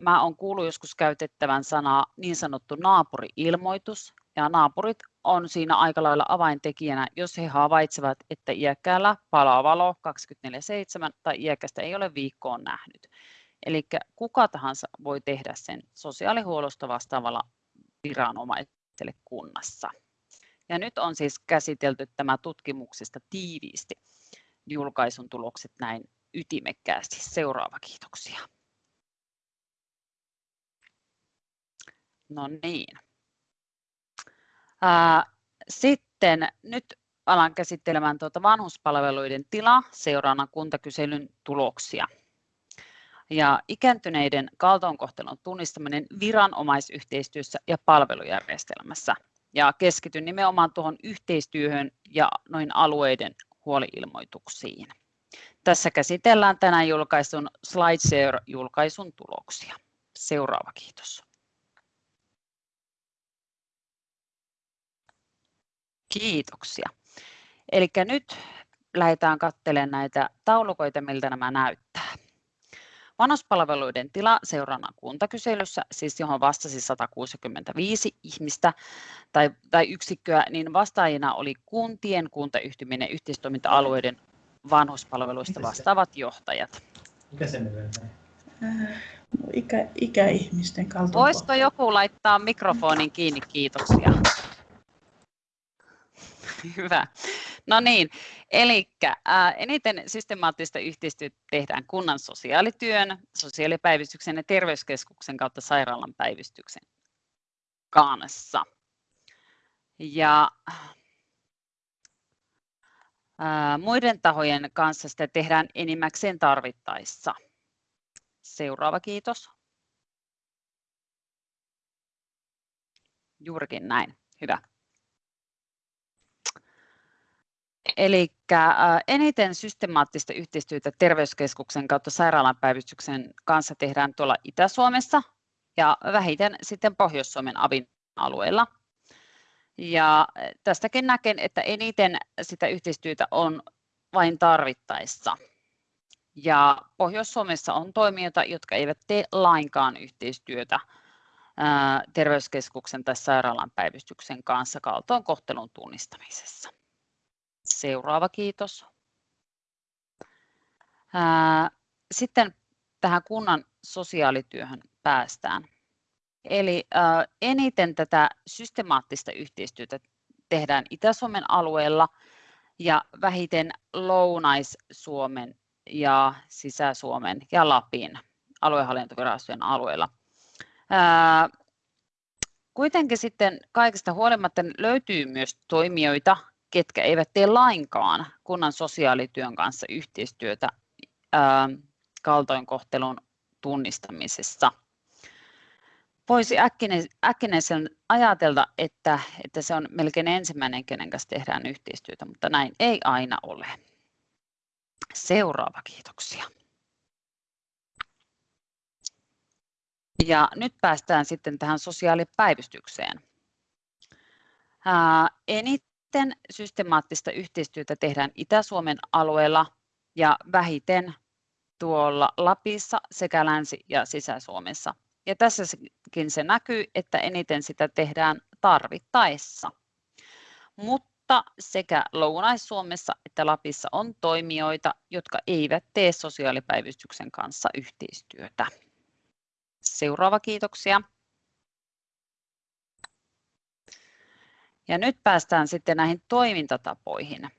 mä olen kuullut joskus käytettävän sanaa niin sanottu naapuri-ilmoitus, ja naapurit on siinä aika lailla avaintekijänä, jos he havaitsevat, että iäkkäällä palaa valo 24-7 tai iäkästä ei ole viikkoon nähnyt. Eli kuka tahansa voi tehdä sen sosiaalihuollosta vastaavalla viranomaiselle kunnassa. Ja nyt on siis käsitelty tämä tutkimuksesta tiiviisti julkaisun tulokset näin ytimekkäästi. Seuraava kiitoksia. No niin. Sitten nyt alan käsittelemään tuota vanhuspalveluiden tila seuraavana kuntakyselyn tuloksia. Ja ikääntyneiden kaltoinkohtelun tunnistaminen viranomaisyhteistyössä ja palvelujärjestelmässä. Ja keskityn nimenomaan tuohon yhteistyöhön ja noin alueiden huoliilmoituksiin. Tässä käsitellään tänään julkaisun SlideShare-julkaisun tuloksia. Seuraava kiitos. Kiitoksia. Eli nyt lähdetään katselemaan näitä taulukoita, miltä nämä näyttää. Vanhuspalveluiden tila seuraavana kuntakyselyssä, siis johon vastasi 165 ihmistä tai, tai yksikköä, niin vastaajina oli kuntien, kuntayhtymien ja yhteistoiminta-alueiden vanhuspalveluista vastaavat johtajat. Mikä se äh, Ikä, ikäihmisten kaltoinkohtelu. Voisiko joku laittaa mikrofonin kiinni? Kiitoksia. Hyvä. No niin, eli eniten systemaattista yhteistyötä tehdään kunnan sosiaalityön, sosiaalipäivystyksen ja terveyskeskuksen kautta sairaalan päivystyksen kanssa. Ja muiden tahojen kanssa sitä tehdään enimmäkseen tarvittaessa. Seuraava kiitos. Juurikin näin. Hyvä. Eli eniten systemaattista yhteistyötä terveyskeskuksen kautta sairaalapäivystyksen kanssa tehdään tuolla Itä-Suomessa ja vähiten sitten Pohjois-Suomen avin alueella. Ja tästäkin näken, että eniten sitä yhteistyötä on vain tarvittaessa. Ja Pohjois-Suomessa on toimijoita, jotka eivät tee lainkaan yhteistyötä terveyskeskuksen tai sairaalan päivystyksen kanssa kaltoinkohtelun tunnistamisessa. Seuraava kiitos. Sitten tähän kunnan sosiaalityöhön päästään. Eli eniten tätä systemaattista yhteistyötä tehdään Itä-Suomen alueella ja vähiten Lounais-Suomen ja Sisä-Suomen ja Lapin aluehallintovirastojen alueella. Kuitenkin sitten kaikista huolimatta löytyy myös toimijoita, ketkä eivät tee lainkaan kunnan sosiaalityön kanssa yhteistyötä ää, kaltoinkohtelun tunnistamisessa. Voisi äkkinäisen ajatella, että, että se on melkein ensimmäinen, kenen kanssa tehdään yhteistyötä, mutta näin ei aina ole. Seuraava, kiitoksia. Ja nyt päästään sitten tähän sosiaalipäivystykseen. Ää, Vähiten systemaattista yhteistyötä tehdään Itä-Suomen alueella ja vähiten tuolla Lapissa sekä Länsi- ja Sisä-Suomessa. Ja tässäkin se näkyy, että eniten sitä tehdään tarvittaessa. Mutta sekä Lounais-Suomessa että Lapissa on toimijoita, jotka eivät tee sosiaalipäivystyksen kanssa yhteistyötä. Seuraava kiitoksia. Ja nyt päästään sitten näihin toimintatapoihin.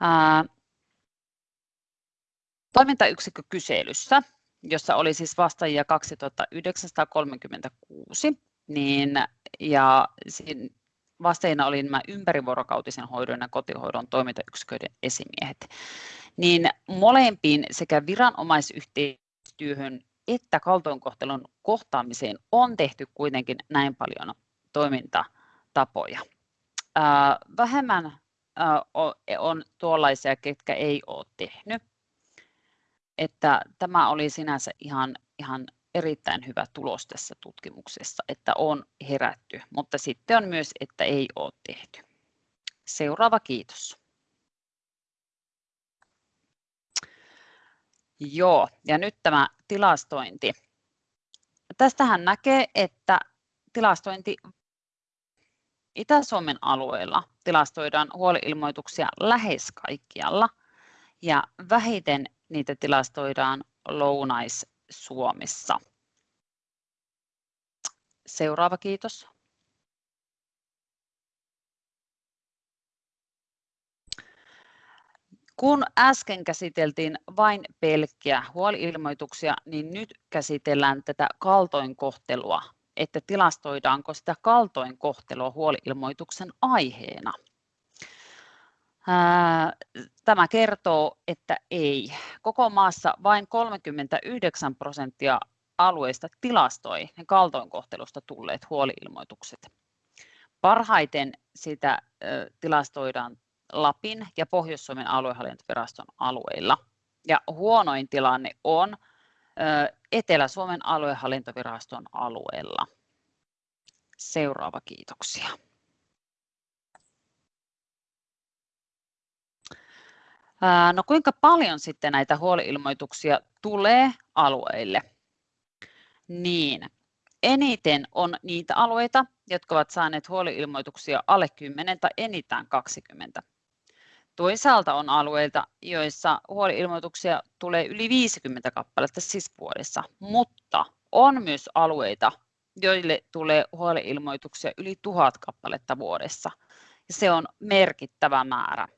Ää, toimintayksikkökyselyssä, jossa oli siis vastaajia 2936, niin, ja vasteina oli nämä ympärivuorokautisen hoidon ja kotihoidon toimintayksiköiden esimiehet, niin molempiin sekä viranomaisyhteistyöhön että kaltoinkohtelun kohtaamiseen on tehty kuitenkin näin paljon toimintatapoja. Vähemmän on tuollaisia, ketkä ei ole tehnyt. Että tämä oli sinänsä ihan, ihan erittäin hyvä tulos tässä tutkimuksessa, että on herätty, mutta sitten on myös, että ei ole tehty. Seuraava kiitos. Joo, ja nyt tämä tilastointi. Tästähän näkee, että tilastointi Itä-Suomen alueella tilastoidaan huoliilmoituksia lähes kaikkialla ja vähiten niitä tilastoidaan Lounais-Suomessa. Seuraava kiitos. Kun äsken käsiteltiin vain pelkkiä huoliilmoituksia, niin nyt käsitellään tätä kaltoinkohtelua, että tilastoidaanko sitä kaltoinkohtelua huoliilmoituksen aiheena. Tämä kertoo, että ei. Koko maassa vain 39 prosenttia alueista tilastoi ne kaltoinkohtelusta tulleet huoliilmoitukset. Parhaiten sitä tilastoidaan Lapin ja Pohjois-Suomen aluehallintoviraston alueilla. Ja huonoin tilanne on Etelä-Suomen aluehallintoviraston alueella. Seuraava kiitoksia. No kuinka paljon sitten näitä huoliilmoituksia tulee alueille? Niin, eniten on niitä alueita, jotka ovat saaneet huoliilmoituksia alle 10 tai enintään 20. Toisaalta on alueita, joissa huoliilmoituksia tulee yli 50 kappaletta siis vuodessa, mutta on myös alueita, joille tulee huoliilmoituksia yli 1000 kappaletta vuodessa. Ja se on merkittävä määrä.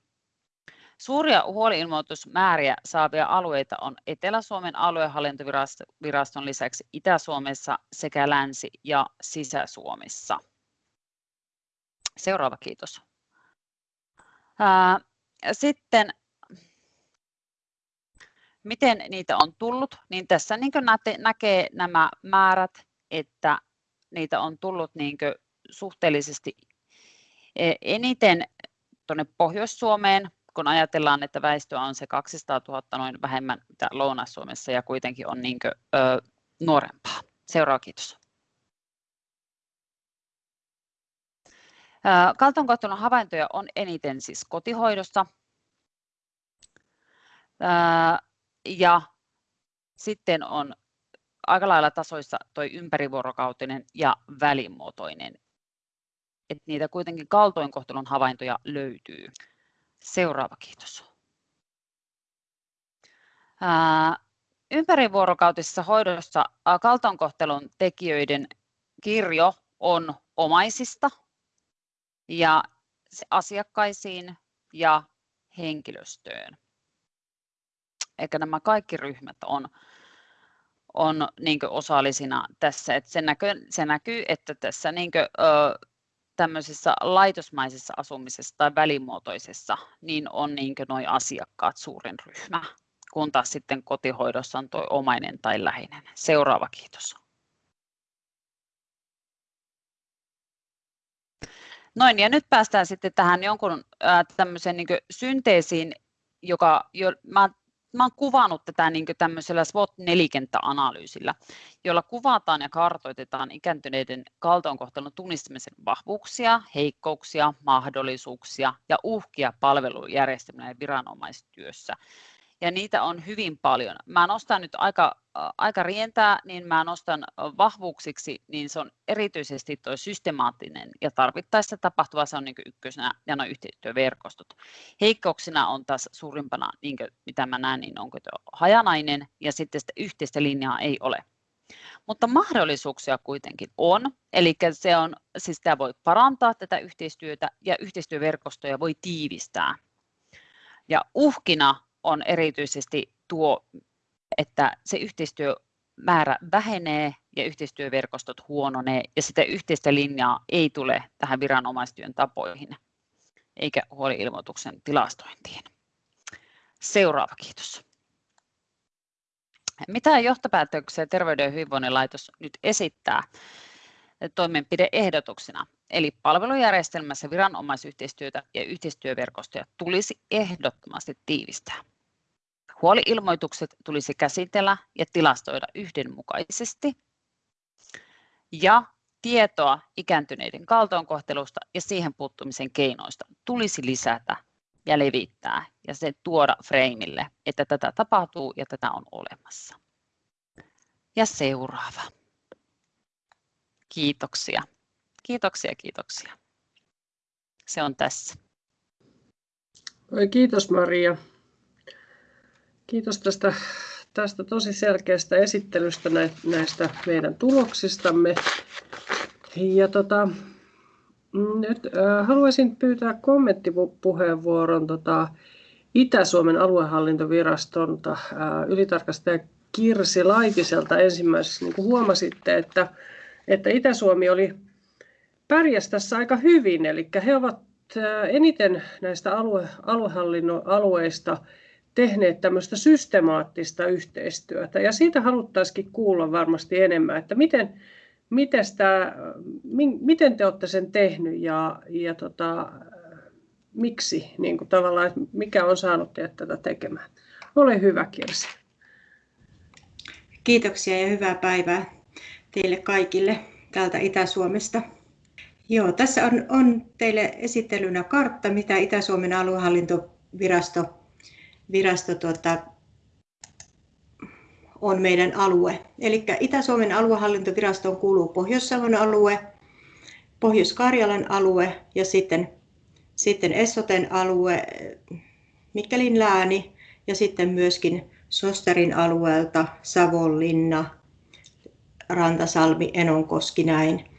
Suuria huoliilmoitusmääriä saavia alueita on Etelä-Suomen aluehallintoviraston lisäksi Itä-Suomessa sekä Länsi- ja Sisä-Suomessa. Seuraava kiitos. Sitten miten niitä on tullut, niin tässä niin näkee nämä määrät, että niitä on tullut niin suhteellisesti e, eniten tuonne Pohjois-Suomeen, kun ajatellaan, että väestöä on se 200 000 noin vähemmän mitä Lounais-Suomessa ja kuitenkin on niin kuin, ö, nuorempaa. Seuraava kiitos. Kaltoinkohtelun havaintoja on eniten siis kotihoidossa. Ja sitten on aika lailla tasoissa toi ympärivuorokautinen ja välimuotoinen. Et niitä kuitenkin kaltoinkohtelun havaintoja löytyy. Seuraava kiitos. Ympärivuorokautisessa hoidossa kaltoinkohtelun tekijöiden kirjo on omaisista ja asiakkaisiin ja henkilöstöön. Eikä nämä kaikki ryhmät on, on niin osallisina tässä. että se, näkyy, se näkyy, että tässä niin kuin, ö, tämmöisessä laitosmaisessa asumisessa tai välimuotoisessa, niin on niin noin asiakkaat suurin ryhmä, kun taas sitten kotihoidossa on tuo omainen tai läheinen. Seuraava kiitos. Noin, ja nyt päästään sitten tähän jonkun äh, tämmöiseen niin synteesiin, joka jo, mä, mä olen kuvannut tätä niin tämmöisellä SWOT-nelikenttäanalyysillä, jolla kuvataan ja kartoitetaan ikääntyneiden kaltoinkohtelun tunnistamisen vahvuuksia, heikkouksia, mahdollisuuksia ja uhkia palvelujärjestelmän ja viranomaistyössä ja niitä on hyvin paljon. Mä nostan nyt aika, aika rientää, niin mä nostan vahvuuksiksi, niin se on erityisesti tuo systemaattinen ja tarvittaessa tapahtuva, se on niin ykkösenä ja nuo yhteistyöverkostot. Heikkouksina on taas suurimpana, niin kuin, mitä mä näen, niin onko tuo hajanainen ja sitten sitä yhteistä linjaa ei ole. Mutta mahdollisuuksia kuitenkin on, eli se on, siis tämä voi parantaa tätä yhteistyötä ja yhteistyöverkostoja voi tiivistää. Ja uhkina on erityisesti tuo, että se yhteistyö määrä vähenee ja yhteistyöverkostot huononee ja sitä yhteistä linjaa ei tule tähän viranomaistyön tapoihin eikä huoliilmoituksen tilastointiin. Seuraava kiitos. Mitä johtopäätöksiä Terveyden ja hyvinvoinnin laitos nyt esittää toimenpideehdotuksina? Eli palvelujärjestelmässä viranomaisyhteistyötä ja yhteistyöverkostoja tulisi ehdottomasti tiivistää. Huoliilmoitukset tulisi käsitellä ja tilastoida yhdenmukaisesti. Ja tietoa ikääntyneiden kaltoinkohtelusta ja siihen puuttumisen keinoista tulisi lisätä ja levittää ja se tuoda freimille, että tätä tapahtuu ja tätä on olemassa. Ja seuraava. Kiitoksia. Kiitoksia, kiitoksia. Se on tässä. Kiitos Maria. Kiitos tästä, tästä tosi selkeästä esittelystä näistä meidän tuloksistamme. Ja tota, nyt haluaisin pyytää kommenttipuheenvuoron tota, Itä-Suomen aluehallintoviraston äh, ylitarkastaja Kirsi Laitiselta ensimmäiseksi. Niin kuin huomasitte, että, että Itä-Suomi oli pärjäs tässä aika hyvin, eli he ovat eniten näistä alue, aluehallinnon alueista tehneet tämmöistä systemaattista yhteistyötä. Ja siitä haluttaisikin kuulla varmasti enemmän, että miten, miten, sitä, miten te olette sen tehnyt ja, ja tota, miksi, niin kuin tavallaan, mikä on saanut teidät tätä tekemään. Ole hyvä Kirsi. Kiitoksia ja hyvää päivää teille kaikille täältä Itä-Suomesta. Joo, tässä on, on teille esittelynä kartta, mitä Itä-Suomen aluehallintovirasto virasto tuota, on meidän alue. Eli Itä-Suomen aluehallintovirastoon kuuluu Pohjois-Savon alue, Pohjois-Karjalan alue ja sitten, sitten Essoten alue, Mikkelin lääni ja sitten myöskin Sosterin alueelta Savonlinna, Rantasalmi, Enonkoski näin.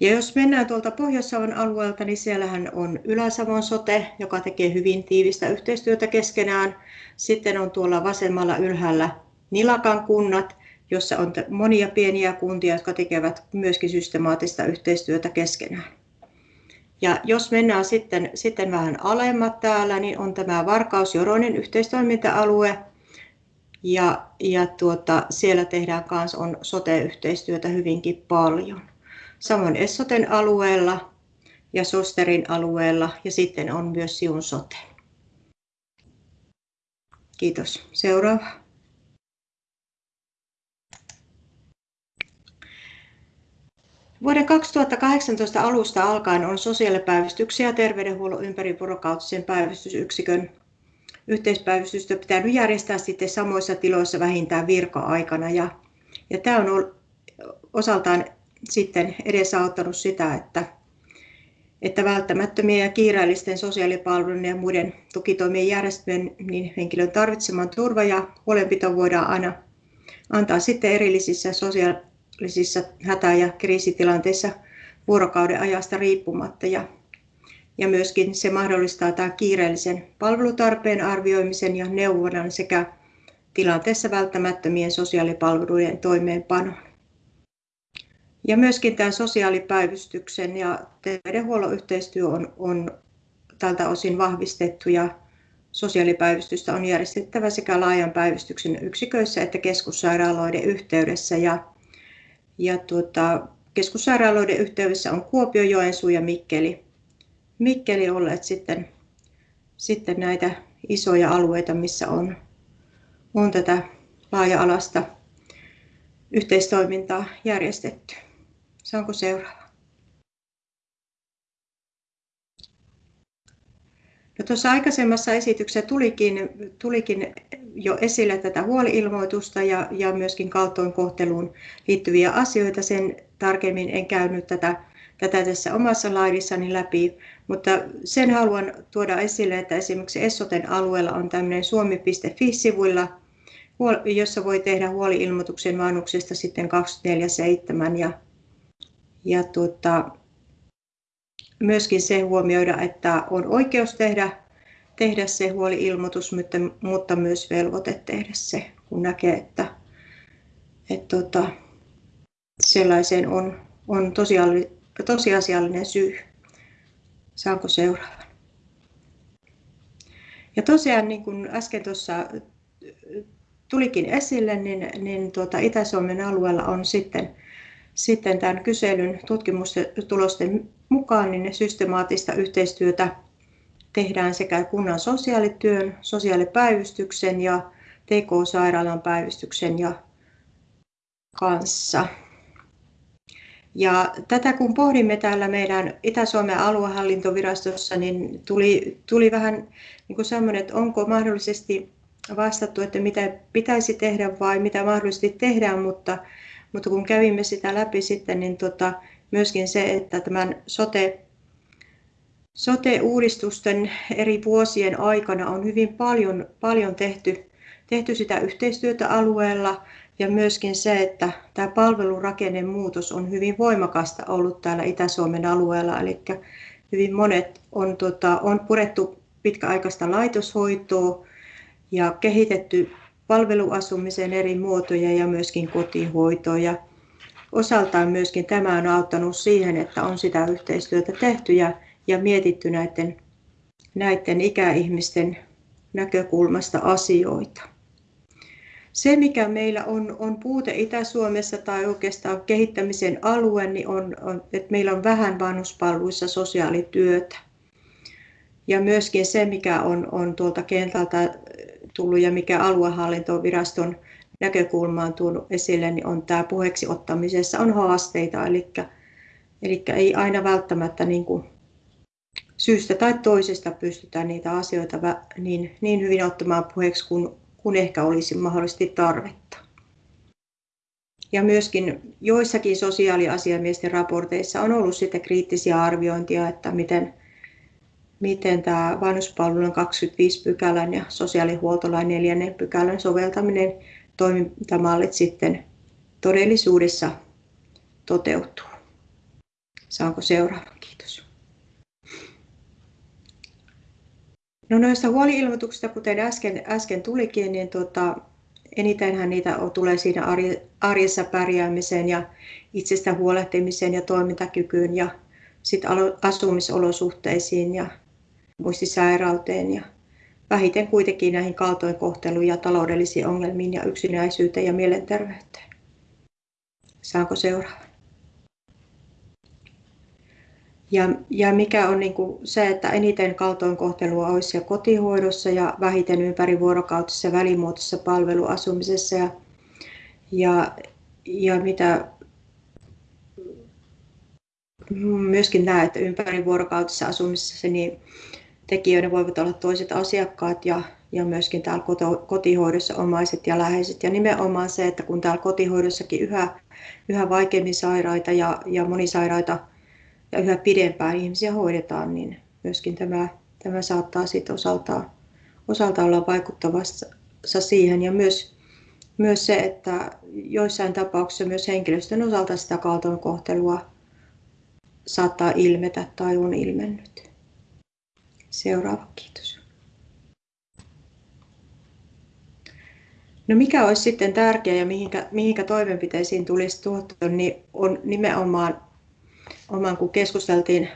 Ja jos mennään tuolta Pohjois-Savon alueelta, niin siellähän on Ylä-Savon sote, joka tekee hyvin tiivistä yhteistyötä keskenään. Sitten on tuolla vasemmalla ylhäällä Nilakan kunnat, jossa on monia pieniä kuntia, jotka tekevät myöskin systemaattista yhteistyötä keskenään. Ja jos mennään sitten, sitten vähän alemmat täällä, niin on tämä Varkaus-Joronen yhteistoiminta-alue. Ja, ja tuota, siellä tehdään myös on sote-yhteistyötä hyvinkin paljon. Samoin Essoten alueella ja Sosterin alueella ja sitten on myös Siun sote. Kiitos. Seuraava. Vuoden 2018 alusta alkaen on sosiaalipäivystyksiä ja terveydenhuollon ympärivuorokautisen päivystysyksikön yhteispäivystystä pitänyt järjestää sitten samoissa tiloissa vähintään virka-aikana. Ja, ja tämä on osaltaan sitten edesauttanut sitä, että, että välttämättömien ja kiireellisten sosiaalipalvelujen ja muiden tukitoimien järjestelmien niin henkilön tarvitseman turva ja huolenpito voidaan aina antaa sitten erillisissä sosiaalisissa hätä- ja kriisitilanteissa vuorokauden ajasta riippumatta. Ja, ja myöskin se mahdollistaa tämän kiireellisen palvelutarpeen arvioimisen ja neuvonnan sekä tilanteessa välttämättömien sosiaalipalvelujen toimeenpanon. Ja myöskin tämän sosiaalipäivystyksen ja terveydenhuollon yhteistyö on, on tältä osin vahvistettu ja sosiaalipäivystystä on järjestettävä sekä laajan päivystyksen yksiköissä että keskussairaaloiden yhteydessä. Ja, ja tuota, keskussairaaloiden yhteydessä on Kuopio, Joensuu ja Mikkeli. Mikkeli olleet sitten, sitten näitä isoja alueita, missä on, on tätä laaja-alasta yhteistoimintaa järjestetty. Saanko seuraava? No tuossa aikaisemmassa esityksessä tulikin, tulikin jo esille tätä huoliilmoitusta ja, ja myöskin kaltoinkohteluun liittyviä asioita. Sen tarkemmin en käynyt tätä, tätä tässä omassa laidissani läpi, mutta sen haluan tuoda esille, että esimerkiksi Essoten alueella on tämmöinen suomi.fi-sivuilla, jossa voi tehdä huoliilmoituksen vanhuksesta sitten 24-7 ja ja tuota, myöskin se huomioida, että on oikeus tehdä, tehdä se huoli-ilmoitus, mutta, mutta myös velvoite tehdä se, kun näkee, että, että tota, sellaiseen on, on tosiasiallinen syy. Saanko seuraavan? Ja tosiaan niin kuin äsken tuossa tulikin esille, niin, niin tuota Itä-Suomen alueella on sitten, sitten tämän kyselyn tutkimustulosten mukaan niin systemaattista yhteistyötä tehdään sekä kunnan sosiaalityön, sosiaalipäivystyksen ja TK-sairaalan päivystyksen ja kanssa. Ja tätä kun pohdimme täällä meidän Itä-Suomen aluehallintovirastossa, niin tuli, tuli vähän niin kuin sellainen, että onko mahdollisesti vastattu, että mitä pitäisi tehdä vai mitä mahdollisesti tehdään, mutta, mutta kun kävimme sitä läpi sitten, niin tota, myöskin se, että tämän sote, sote-uudistusten eri vuosien aikana on hyvin paljon, paljon tehty, tehty sitä yhteistyötä alueella. Ja myöskin se, että tämä palvelurakennemuutos on hyvin voimakasta ollut täällä Itä-Suomen alueella, eli hyvin monet on, tota, on purettu pitkäaikaista laitoshoitoa ja kehitetty palveluasumisen eri muotoja ja myöskin kotihoitoa. Ja osaltaan myöskin tämä on auttanut siihen, että on sitä yhteistyötä tehty ja, ja mietitty näiden, näiden ikäihmisten näkökulmasta asioita. Se, mikä meillä on, on puute Itä-Suomessa tai oikeastaan kehittämisen alue, niin on, on, että meillä on vähän vanhuspalveluissa sosiaalityötä. Ja myöskin se, mikä on, on tuolta kentältä tullut ja mikä aluehallintoviraston näkökulmaan tullut esille, niin on tämä puheeksi ottamisessa on haasteita. Eli, eli ei aina välttämättä niin kuin syystä tai toisesta pystytä niitä asioita niin, niin hyvin ottamaan puheeksi kuin, kuin ehkä olisi mahdollisesti tarvetta. Ja myöskin joissakin sosiaaliasiamiesten raporteissa on ollut sitten kriittisiä arviointia, että miten, miten tämä vanhuspalvelun 25 pykälän ja sosiaalihuoltolain 4 pykälän soveltaminen toimintamallit sitten todellisuudessa toteutuu. Saanko seuraavan? Kiitos. No noista huoliilmoituksista, kuten äsken, äsken tulikin, niin tota, enitenhän niitä tulee siinä arjessa pärjäämiseen ja itsestä huolehtimiseen ja toimintakykyyn ja sit asumisolosuhteisiin ja muistisairauteen ja vähiten kuitenkin näihin kaltoinkohteluun ja taloudellisiin ongelmiin ja yksinäisyyteen ja mielenterveyteen. Saanko seuraava? Ja, ja mikä on niin kuin se, että eniten kaltoinkohtelua olisi siellä kotihoidossa ja vähiten ympärivuorokautisessa välimuotoisessa palveluasumisessa. Ja, ja, ja mitä myöskin näet, ympärivuorokautisessa asumisessa niin tekijöiden voivat olla toiset asiakkaat ja, ja myöskin täällä kotihoidossa omaiset ja läheiset. Ja nimenomaan se, että kun täällä kotihoidossakin yhä, yhä vaikeammin sairaita ja, ja monisairaita ja yhä pidempään ihmisiä hoidetaan, niin myöskin tämä, tämä saattaa sitten osaltaan, osalta olla vaikuttavassa siihen. Ja myös, myös se, että joissain tapauksissa myös henkilöstön osalta sitä kaltoinkohtelua saattaa ilmetä tai on ilmennyt. Seuraava, kiitos. No mikä olisi sitten tärkeää ja mihinkä, mihinkä toimenpiteisiin tulisi tuottaa, niin on nimenomaan, oman kun keskusteltiin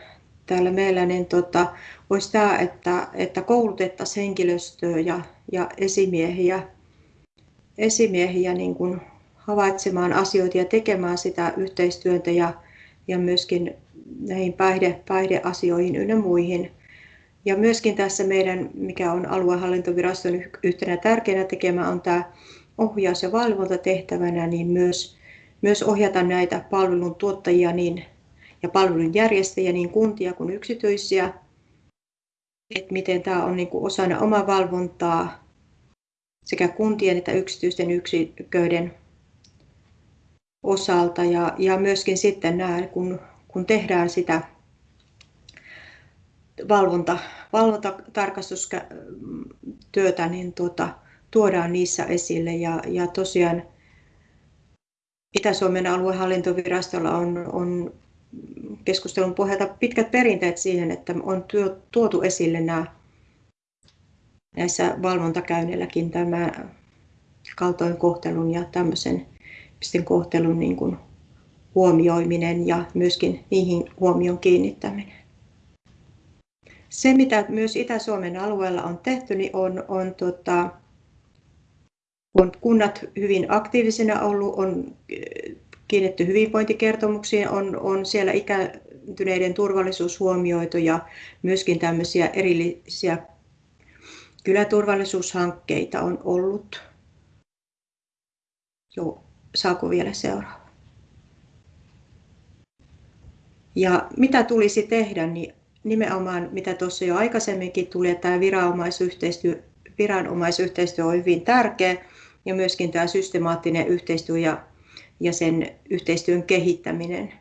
täällä meillä, niin tota, olisi tämä, että, että koulutettaisiin henkilöstöä ja, ja esimiehiä, esimiehiä niin kuin havaitsemaan asioita ja tekemään sitä yhteistyötä ja, ja myöskin näihin päihde, päihdeasioihin ynnä muihin ja myöskin tässä meidän, mikä on aluehallintoviraston yhtenä tärkeänä tekemä, on tämä ohjaus- ja valvontatehtävänä, niin myös, myös ohjata näitä palvelun tuottajia niin, ja palvelun järjestäjiä, niin kuntia kuin yksityisiä, että miten tämä on niin kuin osana omaa valvontaa sekä kuntien että yksityisten yksiköiden osalta. Ja, ja myöskin sitten nämä, kun, kun tehdään sitä valvonta, valvontatarkastustyötä niin tuota, tuodaan niissä esille. Ja, ja tosiaan Itä-Suomen aluehallintovirastolla on, on keskustelun pohjalta pitkät perinteet siihen, että on tuotu esille nämä näissä valvontakäynneilläkin tämä kaltoinkohtelun ja tämmöisen kohtelun niin kuin huomioiminen ja myöskin niihin huomion kiinnittäminen. Se, mitä myös Itä-Suomen alueella on tehty, niin on, on, tota, on kunnat hyvin aktiivisena ollut, on kiinnitty hyvinvointikertomuksiin, on, on siellä ikääntyneiden turvallisuus huomioitu ja myöskin tämmöisiä erillisiä kyläturvallisuushankkeita on ollut. Joo, saako vielä seuraava? Ja mitä tulisi tehdä, niin nimenomaan mitä tuossa jo aikaisemminkin tuli, että tämä viranomaisyhteistyö, viranomaisyhteistyö on hyvin tärkeä ja myöskin tämä systemaattinen yhteistyö ja, ja sen yhteistyön kehittäminen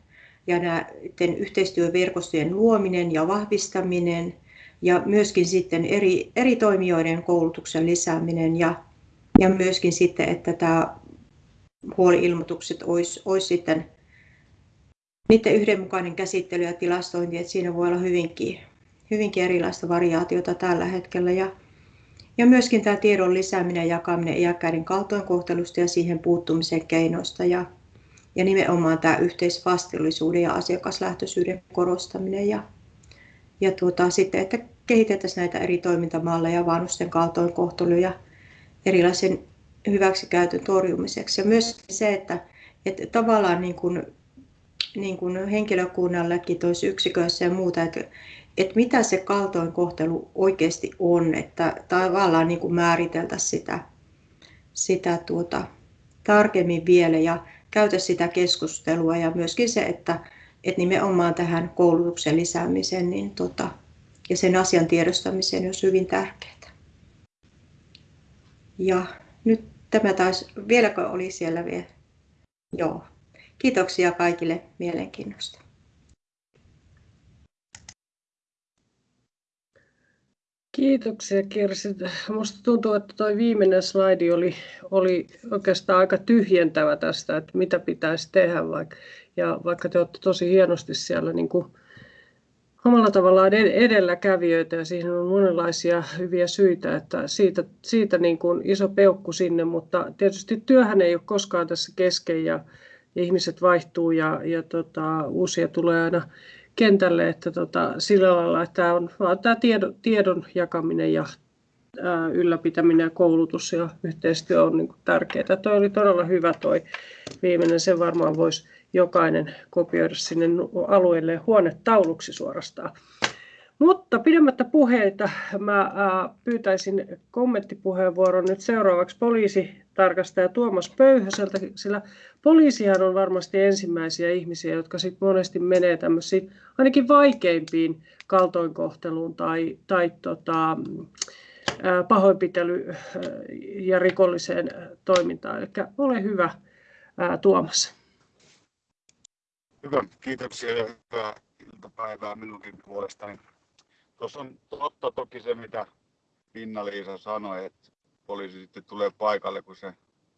ja näiden yhteistyöverkostojen luominen ja vahvistaminen ja myöskin sitten eri, eri toimijoiden koulutuksen lisääminen ja, ja myöskin sitten, että tämä huoliilmoitukset olisi, olisi sitten niiden yhdenmukainen käsittely ja tilastointi, että siinä voi olla hyvinkin, hyvinkin erilaista variaatiota tällä hetkellä. Ja, ja myöskin tämä tiedon lisääminen ja jakaminen iäkkäiden kaltoinkohtelusta ja siihen puuttumisen keinoista ja, ja nimenomaan tämä yhteisvastuullisuuden ja asiakaslähtöisyyden korostaminen ja, ja tuota, sitten, että kehitettäisiin näitä eri toimintamalleja vanhusten kaltoinkohtelu ja erilaisen hyväksikäytön torjumiseksi. Ja myös se, että, että tavallaan niin kuin niin kuin henkilökunnallekin tuossa yksiköissä ja muuta, että, että mitä se kaltoinkohtelu oikeasti on, että tavallaan niin kuin määriteltäisiin sitä, sitä tuota, tarkemmin vielä ja käytä sitä keskustelua ja myöskin se, että, että nimenomaan tähän koulutuksen lisäämiseen niin tota, ja sen asian tiedostamiseen olisi hyvin tärkeää. Ja nyt tämä taas, vieläkö oli siellä vielä? Joo, Kiitoksia kaikille mielenkiinnosta. Kiitoksia Kirsi. Minusta tuntuu, että tuo viimeinen slaidi oli, oli oikeastaan aika tyhjentävä tästä, että mitä pitäisi tehdä. Vaikka, ja vaikka te olette tosi hienosti siellä niin kuin omalla tavallaan edelläkävijöitä ja siihen on monenlaisia hyviä syitä, että siitä, siitä niin kuin iso peukku sinne, mutta tietysti työhän ei ole koskaan tässä kesken ja, ihmiset vaihtuu ja, ja tota, uusia tulee aina kentälle, että tota, sillä lailla, että tämä on vaan tämä tiedon, tiedon jakaminen ja ää, ylläpitäminen ja koulutus ja yhteistyö on niin kuin tärkeää. Tuo oli todella hyvä toi viimeinen, sen varmaan voisi jokainen kopioida sinne alueelle huonetauluksi suorastaan. Mutta pidemmättä puheita mä pyytäisin kommenttipuheenvuoron nyt seuraavaksi poliisitarkastaja Tuomas Pöyhöseltä, sillä poliisihan on varmasti ensimmäisiä ihmisiä, jotka sit monesti menee tämmöisiin ainakin vaikeimpiin kaltoinkohteluun tai, tai tota, pahoinpitely- ja rikolliseen toimintaan. Eli ole hyvä Tuomas. Hyvä, kiitoksia ja hyvää iltapäivää minunkin puolestani. Tuossa on totta toki se, mitä Pinna-Liisa sanoi, että poliisi sitten tulee paikalle, kun se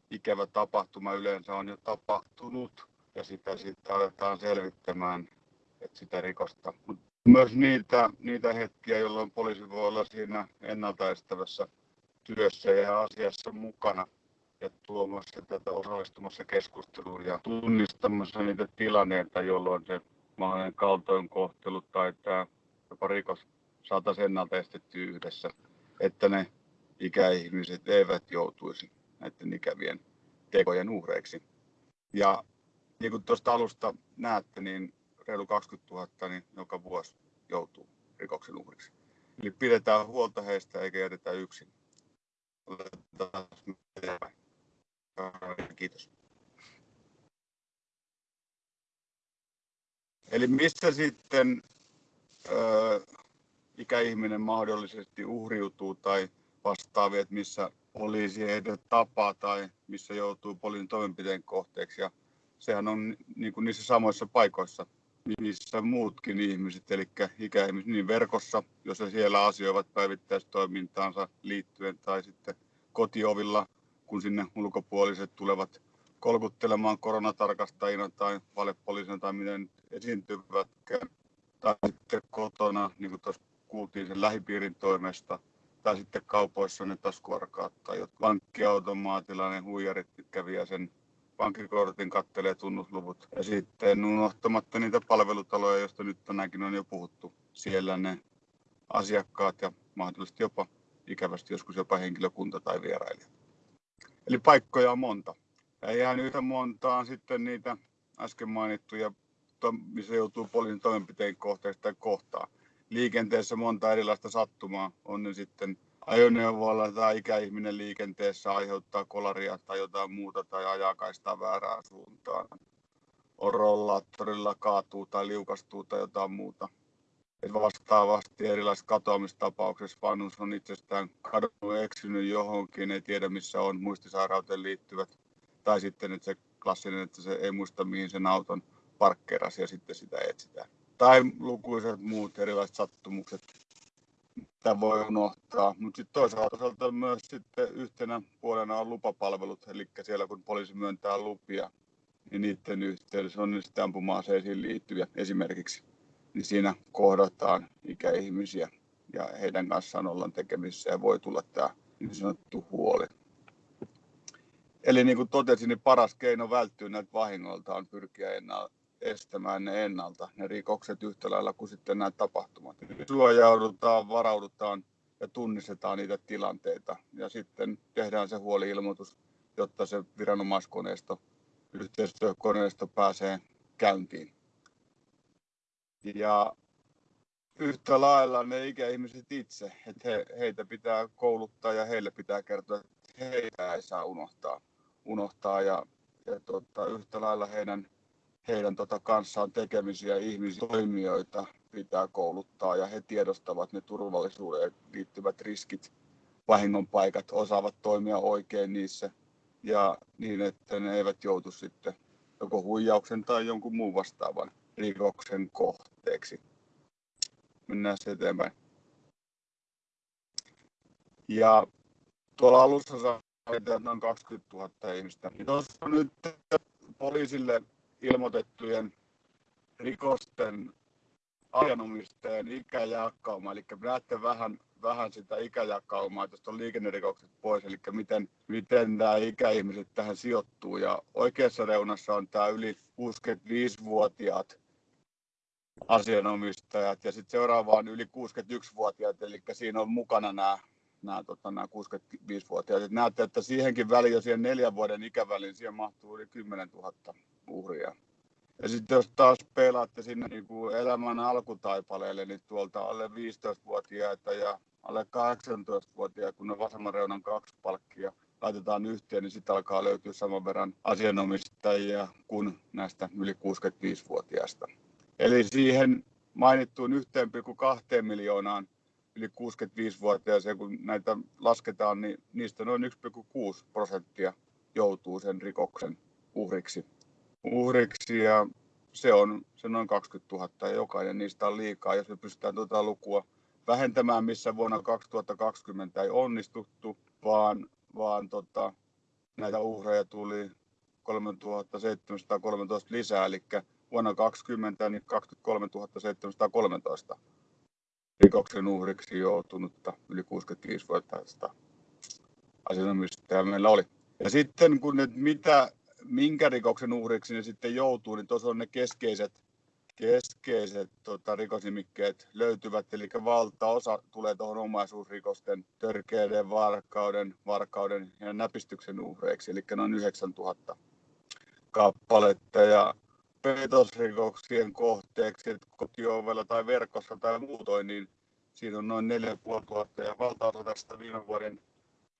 ikävä tapahtuma yleensä on jo tapahtunut ja sitä sitten aletaan selvittämään että sitä rikosta. Mut myös niitä, niitä hetkiä, jolloin poliisi voi olla siinä ennaltaestävässä työssä ja asiassa mukana ja tuomassa tätä osallistumassa keskusteluun ja tunnistamassa niitä tilanneita, jolloin se mahdollinen kaltoinkohtelu tai tämä jopa rikos saataisiin ennalta estetty yhdessä, että ne ikäihmiset eivät joutuisi näiden ikävien tekojen uhreiksi. Ja niin kuin tuosta alusta näette, niin reilu 20 000 niin joka vuosi joutuu rikoksen uhriksi. Eli pidetään huolta heistä eikä jätetä yksin. Kiitos. Eli missä sitten ikäihminen mahdollisesti uhriutuu tai vastaavia, että missä poliisi heitä tapaa tai missä joutuu poliisin toimenpiteen kohteeksi. Ja sehän on niin kuin niissä samoissa paikoissa, missä muutkin ihmiset, eli ikäihmiset niin verkossa, jos he siellä asioivat päivittäistoimintaansa liittyen, tai sitten kotiovilla, kun sinne ulkopuoliset tulevat kolkuttelemaan koronatarkastajina tai valepoliisina tai miten esiintyvätkään, tai sitten kotona, niin kuin tuossa kuultiin sen lähipiirin toimesta, tai sitten kaupoissa ne taskuvarkaat tai pankkiautomaatilla ne huijarit kävi sen pankkikortin kattelee tunnusluvut. Ja sitten unohtamatta niitä palvelutaloja, joista nyt tänäänkin on jo puhuttu. Siellä ne asiakkaat ja mahdollisesti jopa ikävästi joskus jopa henkilökunta tai vierailijat. Eli paikkoja on monta. Ja ihan yhtä montaa sitten niitä äsken mainittuja, missä joutuu poliisin toimenpiteen kohteeksi tai kohtaa. Liikenteessä monta erilaista sattumaa, on ne sitten ajoneuvolla tai ikäihminen liikenteessä aiheuttaa kolaria tai jotain muuta tai ajaa kaistaa väärään suuntaan. On rollaattorilla kaatuu tai liukastuu tai jotain muuta. Et vastaavasti erilaisissa katoamistapauksissa vanhus on itsestään kadonnut, eksynyt johonkin, ei tiedä missä on, muistisairauteen liittyvät. Tai sitten että se klassinen, että se ei muista mihin sen auton parkkeerasi ja sitten sitä etsitään. Tai lukuiset muut erilaiset sattumukset, mitä voi unohtaa. Mutta sitten toisaalta myös sitten yhtenä puolena on lupapalvelut, eli siellä kun poliisi myöntää lupia, niin niiden yhteydessä on sitten ampuma-aseisiin liittyviä esimerkiksi. Niin siinä kohdataan ikäihmisiä ja heidän kanssaan ollaan tekemisissä ja voi tulla tämä niin sanottu huoli. Eli niin kuin totesin, niin paras keino välttyä näiltä vahingoilta on pyrkiä estämään ne ennalta, ne rikokset yhtä lailla kuin sitten nämä tapahtumat. Suojaudutaan, varaudutaan ja tunnistetaan niitä tilanteita ja sitten tehdään se huoli-ilmoitus, jotta se viranomaiskoneisto, yhteistyökoneisto pääsee käyntiin. Ja yhtä lailla ne ikäihmiset itse, että he, heitä pitää kouluttaa ja heille pitää kertoa, että heitä ei saa unohtaa, unohtaa ja, ja tota, yhtä lailla heidän heidän tota kanssaan tekemisiä ihmisiä, toimijoita pitää kouluttaa ja he tiedostavat ne turvallisuuteen liittyvät riskit, vahingon paikat, osaavat toimia oikein niissä ja niin, että ne eivät joutu sitten joko huijauksen tai jonkun muun vastaavan rikoksen kohteeksi. Mennään eteenpäin. Ja tuolla alussa saatiin noin 20 000 ihmistä. Tuossa on nyt poliisille ilmoitettujen rikosten asianomistajan ikäjakauma, eli näette vähän, vähän sitä ikäjakaumaa, että on liikennerikokset pois, eli miten, miten nämä ikäihmiset tähän sijoittuu. Ja oikeassa reunassa on tämä yli 65-vuotiaat asianomistajat ja sitten seuraava on yli 61-vuotiaat, eli siinä on mukana nämä, nämä, tota, nämä 65-vuotiaat. näette, että siihenkin väliin, jo siihen neljän vuoden ikäväliin, siihen mahtuu yli 10 000 uhria. Ja sitten jos taas pelaatte sinne niin kuin elämän alkutaipaleelle, niin tuolta alle 15-vuotiaita ja alle 18-vuotiaita, kun ne vasemman reunan kaksi palkkia laitetaan yhteen, niin sitten alkaa löytyä saman verran asianomistajia kuin näistä yli 65-vuotiaista. Eli siihen mainittuun 1,2 miljoonaan yli 65-vuotiaaseen, kun näitä lasketaan, niin niistä noin 1,6 prosenttia joutuu sen rikoksen uhriksi uhriksi ja se on se noin 20 000 ja jokainen niistä on liikaa. Jos me pystytään tuota lukua vähentämään, missä vuonna 2020 ei onnistuttu, vaan, vaan tota, näitä uhreja tuli 3713 lisää, eli vuonna 2020 niin 23 713 rikoksen uhriksi joutunutta yli 65-vuotiaista asianomistajaa meillä oli. Ja sitten kun nyt mitä minkä rikoksen uhriksi ne sitten joutuu, niin tuossa on ne keskeiset, keskeiset tota, rikosnimikkeet löytyvät, eli valtaosa tulee tuohon omaisuusrikosten, törkeiden varkauden, varkauden ja näpistyksen uhreiksi, eli noin 9000 kappaletta. Ja petosrikoksien kohteeksi, kotiovella tai verkossa tai muutoin, niin siinä on noin 4500 ja valtaosa tästä viime vuoden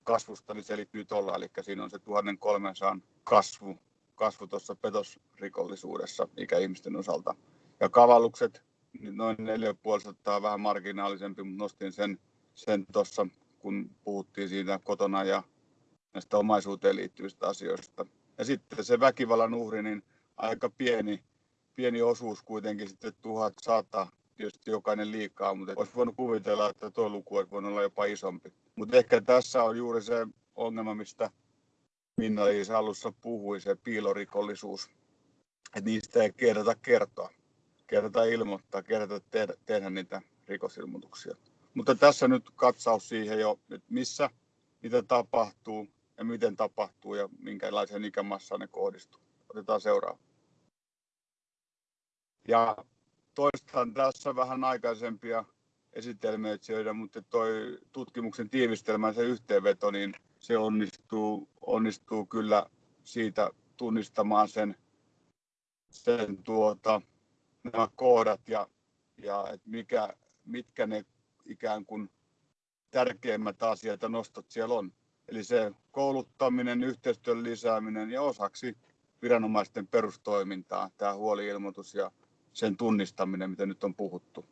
kasvusta niin selittyy tuolla, eli siinä on se 1300 kasvu, kasvu tuossa petosrikollisuudessa ikäihmisten osalta. Ja kavallukset, niin noin 4500 vähän marginaalisempi, mutta nostin sen, sen tuossa, kun puhuttiin siitä kotona ja näistä omaisuuteen liittyvistä asioista. Ja sitten se väkivallan uhri, niin aika pieni, pieni osuus kuitenkin sitten 1100 tietysti jokainen liikaa, mutta olisi voinut kuvitella, että tuo luku olisi voinut olla jopa isompi. Mutta ehkä tässä on juuri se ongelma, mistä minna liisa alussa puhui, se piilorikollisuus. Että niistä ei kerrota kertoa, kerrota ilmoittaa, kerrota tehdä, tehdä niitä rikosilmoituksia. Mutta tässä nyt katsaus siihen jo, että missä niitä tapahtuu ja miten tapahtuu ja minkälaiseen ikämassaan ne kohdistuu. Otetaan seuraava. Ja toistan tässä vähän aikaisempia esitelmöitsijöitä, mutta toi tutkimuksen tiivistelmä se yhteenveto, niin se onnistuu, onnistuu kyllä siitä tunnistamaan sen, sen tuota, nämä kohdat ja, ja et mikä, mitkä ne ikään kuin tärkeimmät asiat ja nostot siellä on. Eli se kouluttaminen, yhteistyön lisääminen ja osaksi viranomaisten perustoimintaa, tämä huoliilmoitus ja sen tunnistaminen, mitä nyt on puhuttu.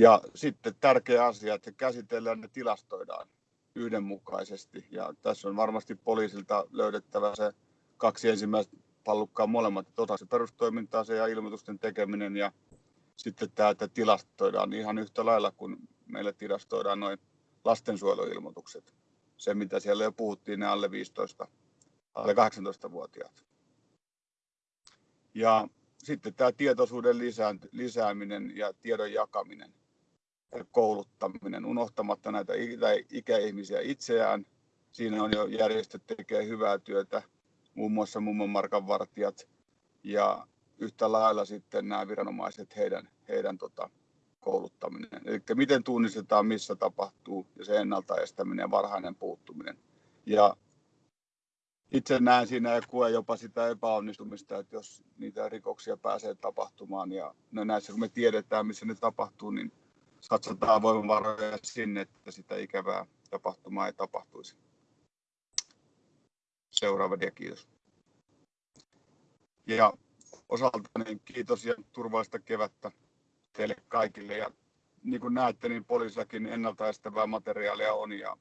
Ja sitten tärkeä asia, että käsitellään ja tilastoidaan yhdenmukaisesti. Ja tässä on varmasti poliisilta löydettävä se kaksi ensimmäistä pallukkaa molemmat, että osaksi perustoimintaa se ja ilmoitusten tekeminen ja sitten tämä, että tilastoidaan ihan yhtä lailla kuin meillä tilastoidaan noin lastensuojeluilmoitukset. Se, mitä siellä jo puhuttiin, ne alle 15, alle 18-vuotiaat. Ja sitten tämä tietoisuuden lisääminen ja tiedon jakaminen ja kouluttaminen, unohtamatta näitä ikäihmisiä itseään. Siinä on jo järjestöt tekee hyvää työtä, muun muassa mummon markan vartijat ja yhtä lailla sitten nämä viranomaiset, heidän, heidän tota, kouluttaminen. Eli miten tunnistetaan, missä tapahtuu ja se ennaltaestäminen ja varhainen puuttuminen. Ja itse näen siinä ja koen jopa sitä epäonnistumista, että jos niitä rikoksia pääsee tapahtumaan ja no näissä kun me tiedetään, missä ne tapahtuu, niin satsataan voimavaroja sinne, että sitä ikävää tapahtumaa ei tapahtuisi. Seuraava dia, kiitos. Ja osaltani kiitos ja turvallista kevättä teille kaikille. Ja niin kuin näette, niin poliisillakin ennaltaestävää materiaalia on ja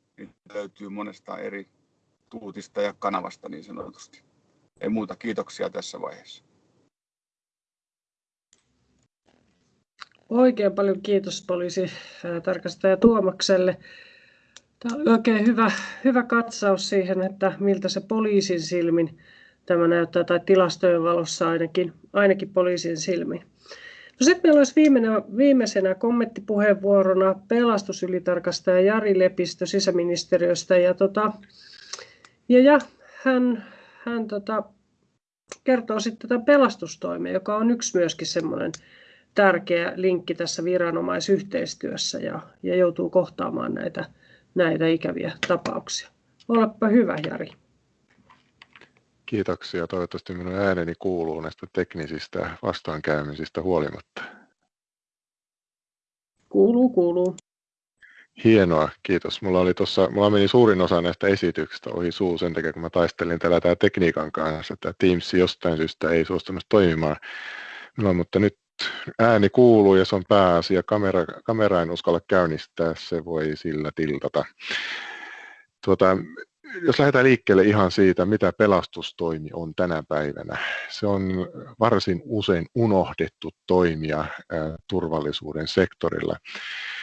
löytyy monesta eri tuutista ja kanavasta niin sanotusti. Ei muuta kiitoksia tässä vaiheessa. Oikein paljon kiitos poliisi tarkastaja Tuomakselle. Tämä oli oikein hyvä, hyvä katsaus siihen, että miltä se poliisin silmin tämä näyttää, tai tilastojen valossa ainakin, ainakin poliisin silmin. No sitten meillä olisi viimeisenä, viimeisenä kommenttipuheenvuorona pelastusylitarkastaja Jari Lepistö sisäministeriöstä. Ja, tota, ja, ja hän, hän tota, kertoo sitten tätä pelastustoimea, joka on yksi myöskin semmoinen tärkeä linkki tässä viranomaisyhteistyössä ja, ja joutuu kohtaamaan näitä, näitä ikäviä tapauksia. Olepa hyvä, Jari. Kiitoksia. Toivottavasti minun ääneni kuuluu näistä teknisistä vastoinkäymisistä huolimatta. Kuuluu, kuuluu. Hienoa, kiitos. Mulla, oli tossa, mulla meni suurin osa näistä esityksistä ohi suu sen takia, kun mä taistelin täällä tää tekniikan kanssa. Tämä Teams jostain syystä ei suostunut toimimaan. No, mutta nyt ääni kuuluu ja se on pääasia. Kamera, kamera en uskalla käynnistää, se voi sillä tiltata. Tuota, jos lähdetään liikkeelle ihan siitä, mitä pelastustoimi on tänä päivänä. Se on varsin usein unohdettu toimija turvallisuuden sektorilla.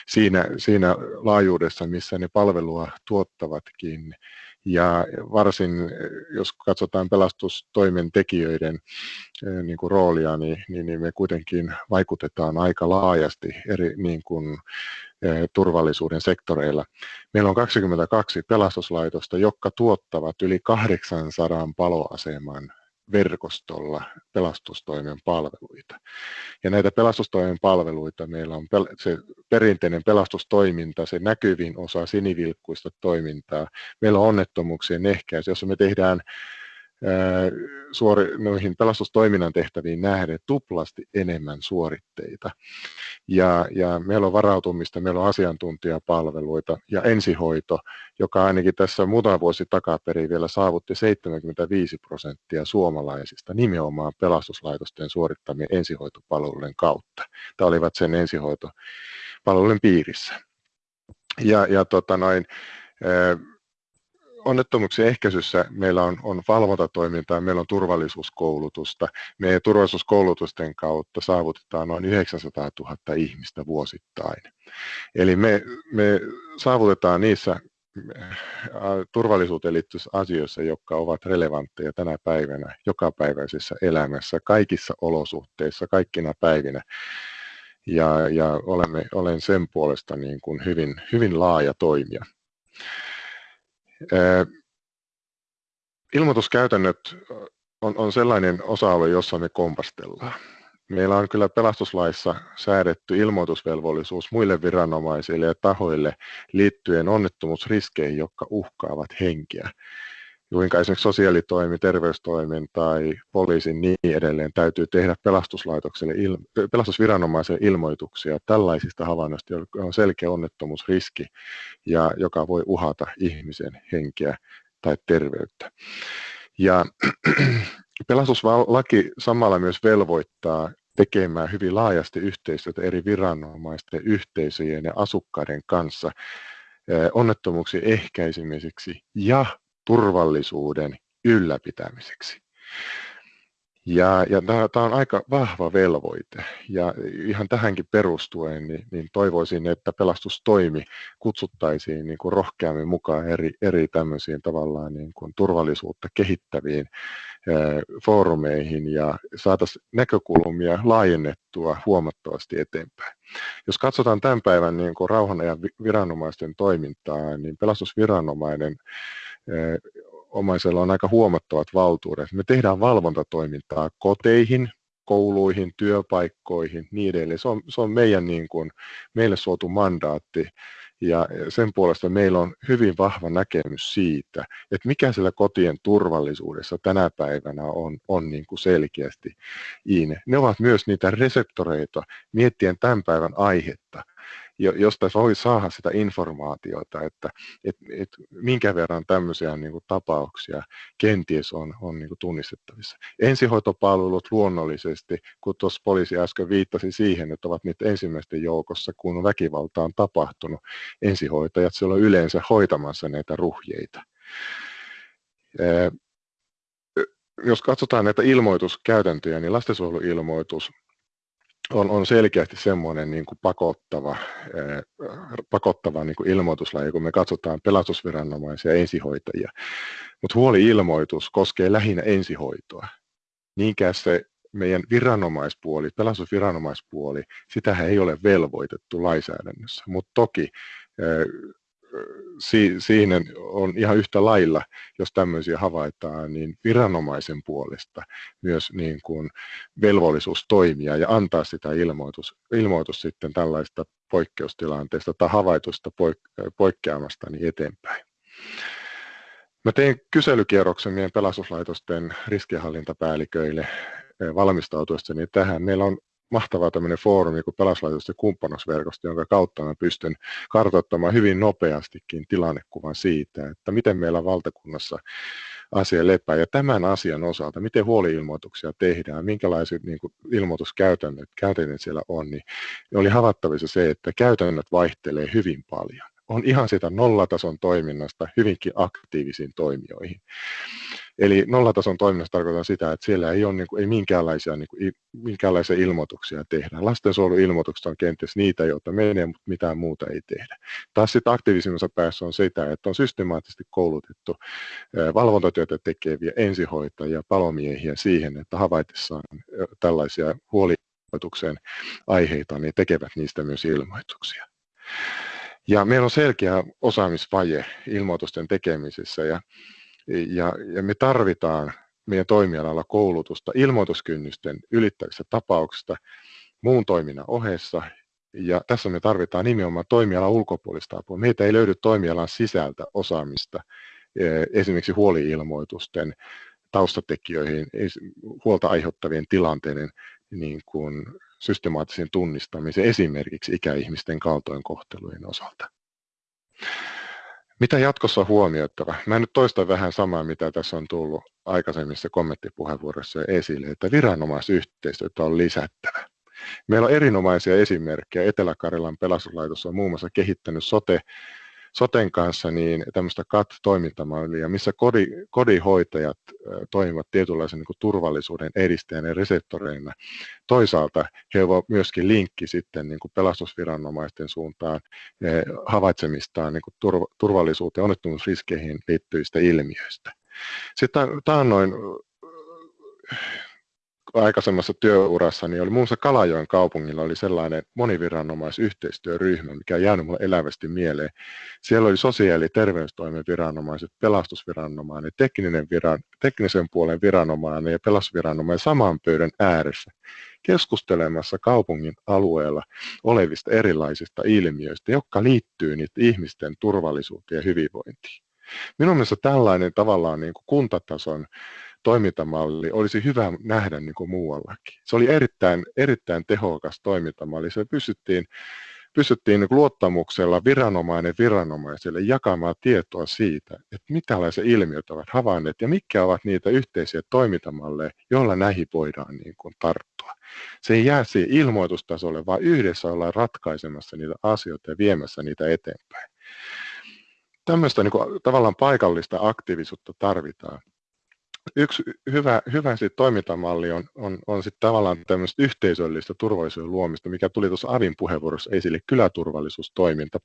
Siinä, siinä laajuudessa, missä ne palvelua tuottavatkin. Ja varsin, jos katsotaan pelastustoimen tekijöiden niin kuin roolia, niin, niin, niin me kuitenkin vaikutetaan aika laajasti eri niin kuin, turvallisuuden sektoreilla. Meillä on 22 pelastuslaitosta, jotka tuottavat yli 800 paloaseman verkostolla pelastustoimen palveluita. Ja näitä pelastustoimen palveluita meillä on se perinteinen pelastustoiminta, se näkyvin osa sinivilkkuista toimintaa. Meillä on onnettomuuksien ehkäisy, jossa me tehdään suori, noihin pelastustoiminnan tehtäviin nähden tuplasti enemmän suoritteita. Ja, ja meillä on varautumista, meillä on asiantuntijapalveluita ja ensihoito, joka ainakin tässä muutama vuosi takaperin vielä saavutti 75 prosenttia suomalaisista nimenomaan pelastuslaitosten suorittamien ensihoitopalveluiden kautta. Tämä olivat sen ensihoitopalveluiden piirissä. Ja, ja tota noin, onnettomuuksien ehkäisyssä meillä on, on valvontatoimintaa, meillä on turvallisuuskoulutusta. Meidän turvallisuuskoulutusten kautta saavutetaan noin 900 000 ihmistä vuosittain. Eli me, me saavutetaan niissä äh, turvallisuuteen liittyvissä asioissa, jotka ovat relevantteja tänä päivänä, jokapäiväisessä elämässä, kaikissa olosuhteissa, kaikkina päivinä. Ja, ja olemme, olen sen puolesta niin kuin hyvin, hyvin laaja toimija. Ilmoituskäytännöt on, on sellainen osa-alue, jossa me kompastellaan. Meillä on kyllä pelastuslaissa säädetty ilmoitusvelvollisuus muille viranomaisille ja tahoille liittyen onnettomuusriskeihin, jotka uhkaavat henkeä. Kuinka esimerkiksi sosiaalitoimi, terveystoimen tai poliisin niin edelleen täytyy tehdä pelastuslaitokselle, pelastusviranomaiselle ilmoituksia tällaisista havainnoista, joilla on selkeä onnettomuusriski ja joka voi uhata ihmisen henkeä tai terveyttä. Ja [clears throat] pelastuslaki samalla myös velvoittaa tekemään hyvin laajasti yhteistyötä eri viranomaisten, yhteisöjen ja asukkaiden kanssa onnettomuuksien ehkäisemiseksi ja turvallisuuden ylläpitämiseksi. Ja, ja tämä on aika vahva velvoite ja ihan tähänkin perustuen niin, niin toivoisin, että pelastustoimi kutsuttaisiin niin kuin rohkeammin mukaan eri, eri tämmöisiin tavallaan niin kuin turvallisuutta kehittäviin ää, foorumeihin ja saataisiin näkökulmia laajennettua huomattavasti eteenpäin. Jos katsotaan tämän päivän niin kuin rauhanajan viranomaisten toimintaa, niin pelastusviranomainen omaisella on aika huomattavat valtuudet. Me tehdään valvontatoimintaa koteihin, kouluihin, työpaikkoihin, niin edelleen. Se on, se on meidän niin kuin, meille suotu mandaatti ja sen puolesta meillä on hyvin vahva näkemys siitä, että mikä siellä kotien turvallisuudessa tänä päivänä on, on niin kuin selkeästi. Ne ovat myös niitä reseptoreita miettien tämän päivän aihetta josta voi saada sitä informaatiota, että et, et minkä verran tämmöisiä niin kuin, tapauksia kenties on, on niin kuin, tunnistettavissa. Ensihoitopalvelut luonnollisesti, kun tuossa poliisi äsken viittasi siihen, että ovat niitä ensimmäisten joukossa, kun väkivalta on tapahtunut, ensihoitajat siellä on yleensä hoitamassa näitä ruhjeita. Jos katsotaan näitä ilmoituskäytäntöjä, niin lastensuojeluilmoitus on, on selkeästi semmoinen niin kuin pakottava, eh, pakottava niin kuin ilmoituslaji, kun me katsotaan pelastusviranomaisia ja ensihoitajia. Mutta huoli-ilmoitus koskee lähinnä ensihoitoa. Niinkään se meidän viranomaispuoli, pelastusviranomaispuoli, sitä ei ole velvoitettu lainsäädännössä, mutta toki eh, si, siinä on ihan yhtä lailla, jos tämmöisiä havaitaan, niin viranomaisen puolesta myös niin kuin velvollisuus toimia ja antaa sitä ilmoitus, ilmoitus sitten tällaista poikkeustilanteesta tai havaitusta poik- poikkeamasta niin eteenpäin. Mä tein kyselykierroksen meidän pelastuslaitosten riskienhallintapäälliköille eh, valmistautuessani tähän. Meillä on mahtava tämmöinen foorumi kuin pelastuslaitosten kumppanuusverkosto, jonka kautta mä pystyn kartoittamaan hyvin nopeastikin tilannekuvan siitä, että miten meillä valtakunnassa asia lepää. Ja tämän asian osalta, miten huoliilmoituksia tehdään, minkälaiset niin kuin, ilmoituskäytännöt käytännöt siellä on, niin oli havaittavissa se, että käytännöt vaihtelee hyvin paljon. On ihan sitä nollatason toiminnasta hyvinkin aktiivisiin toimijoihin. Eli nollatason toiminnassa tarkoitan sitä, että siellä ei ole niin kuin, ei minkäänlaisia, niin kuin, minkäänlaisia ilmoituksia tehdä. Lastensuojeluilmoitukset on kenties niitä, joita menee, mutta mitään muuta ei tehdä. Taas sitten aktiivisimmassa päässä on sitä, että on systemaattisesti koulutettu valvontatyötä tekeviä ensihoitajia, palomiehiä siihen, että havaitessaan tällaisia huoliilmoitukseen aiheita, niin tekevät niistä myös ilmoituksia. Ja meillä on selkeä osaamisvaje ilmoitusten tekemisessä ja ja, ja me tarvitaan meidän toimialalla koulutusta ilmoituskynnysten ylittävistä tapauksista muun toiminnan ohessa. Ja tässä me tarvitaan nimenomaan toimialan ulkopuolista apua. Meitä ei löydy toimialan sisältä osaamista e, esimerkiksi huoliilmoitusten taustatekijöihin, huolta aiheuttavien tilanteiden niin kuin systemaattisen tunnistamisen esimerkiksi ikäihmisten kaltoinkohtelujen osalta. Mitä jatkossa huomioittava? Mä nyt toistan vähän samaa, mitä tässä on tullut aikaisemmissa kommenttipuheenvuoroissa esille, että viranomaisyhteistyötä on lisättävä. Meillä on erinomaisia esimerkkejä. Etelä-Karjalan pelastuslaitos on muun muassa kehittänyt sote soten kanssa niin tämmöistä CAT-toimintamallia, missä kodi, kodinhoitajat toimivat tietynlaisen niin kuin turvallisuuden edistäjänä ja reseptoreina. Toisaalta he ovat myöskin linkki sitten niin kuin pelastusviranomaisten suuntaan havaitsemistaan niin kuin turva, turvallisuuteen ja onnettomuusriskeihin liittyvistä ilmiöistä. Sitten noin aikaisemmassa työurassani oli muun muassa Kalajoen kaupungilla oli sellainen moniviranomaisyhteistyöryhmä, mikä on jäänyt mulle elävästi mieleen. Siellä oli sosiaali- ja terveystoimen viranomaiset, pelastusviranomainen, tekninen viran, teknisen puolen viranomainen ja pelastusviranomainen saman pöydän ääressä keskustelemassa kaupungin alueella olevista erilaisista ilmiöistä, jotka liittyy niiden ihmisten turvallisuuteen ja hyvinvointiin. Minun mielestä tällainen tavallaan niin kuin kuntatason toimintamalli olisi hyvä nähdä niin kuin muuallakin. Se oli erittäin, erittäin tehokas toimintamalli. Se pystyttiin, pystyttiin niin luottamuksella viranomainen viranomaiselle jakamaan tietoa siitä, että mitä ilmiöt ovat havainneet ja mitkä ovat niitä yhteisiä toimintamalleja, joilla näihin voidaan niin kuin tarttua. Se ei jää siihen ilmoitustasolle, vaan yhdessä ollaan ratkaisemassa niitä asioita ja viemässä niitä eteenpäin. Tämmöistä niin kuin, tavallaan paikallista aktiivisuutta tarvitaan yksi hyvä, hyvä sit toimintamalli on, on, on sit tavallaan tämmöistä yhteisöllistä turvallisuuden luomista, mikä tuli tuossa Avin puheenvuorossa esille, kyläturvallisuustoiminta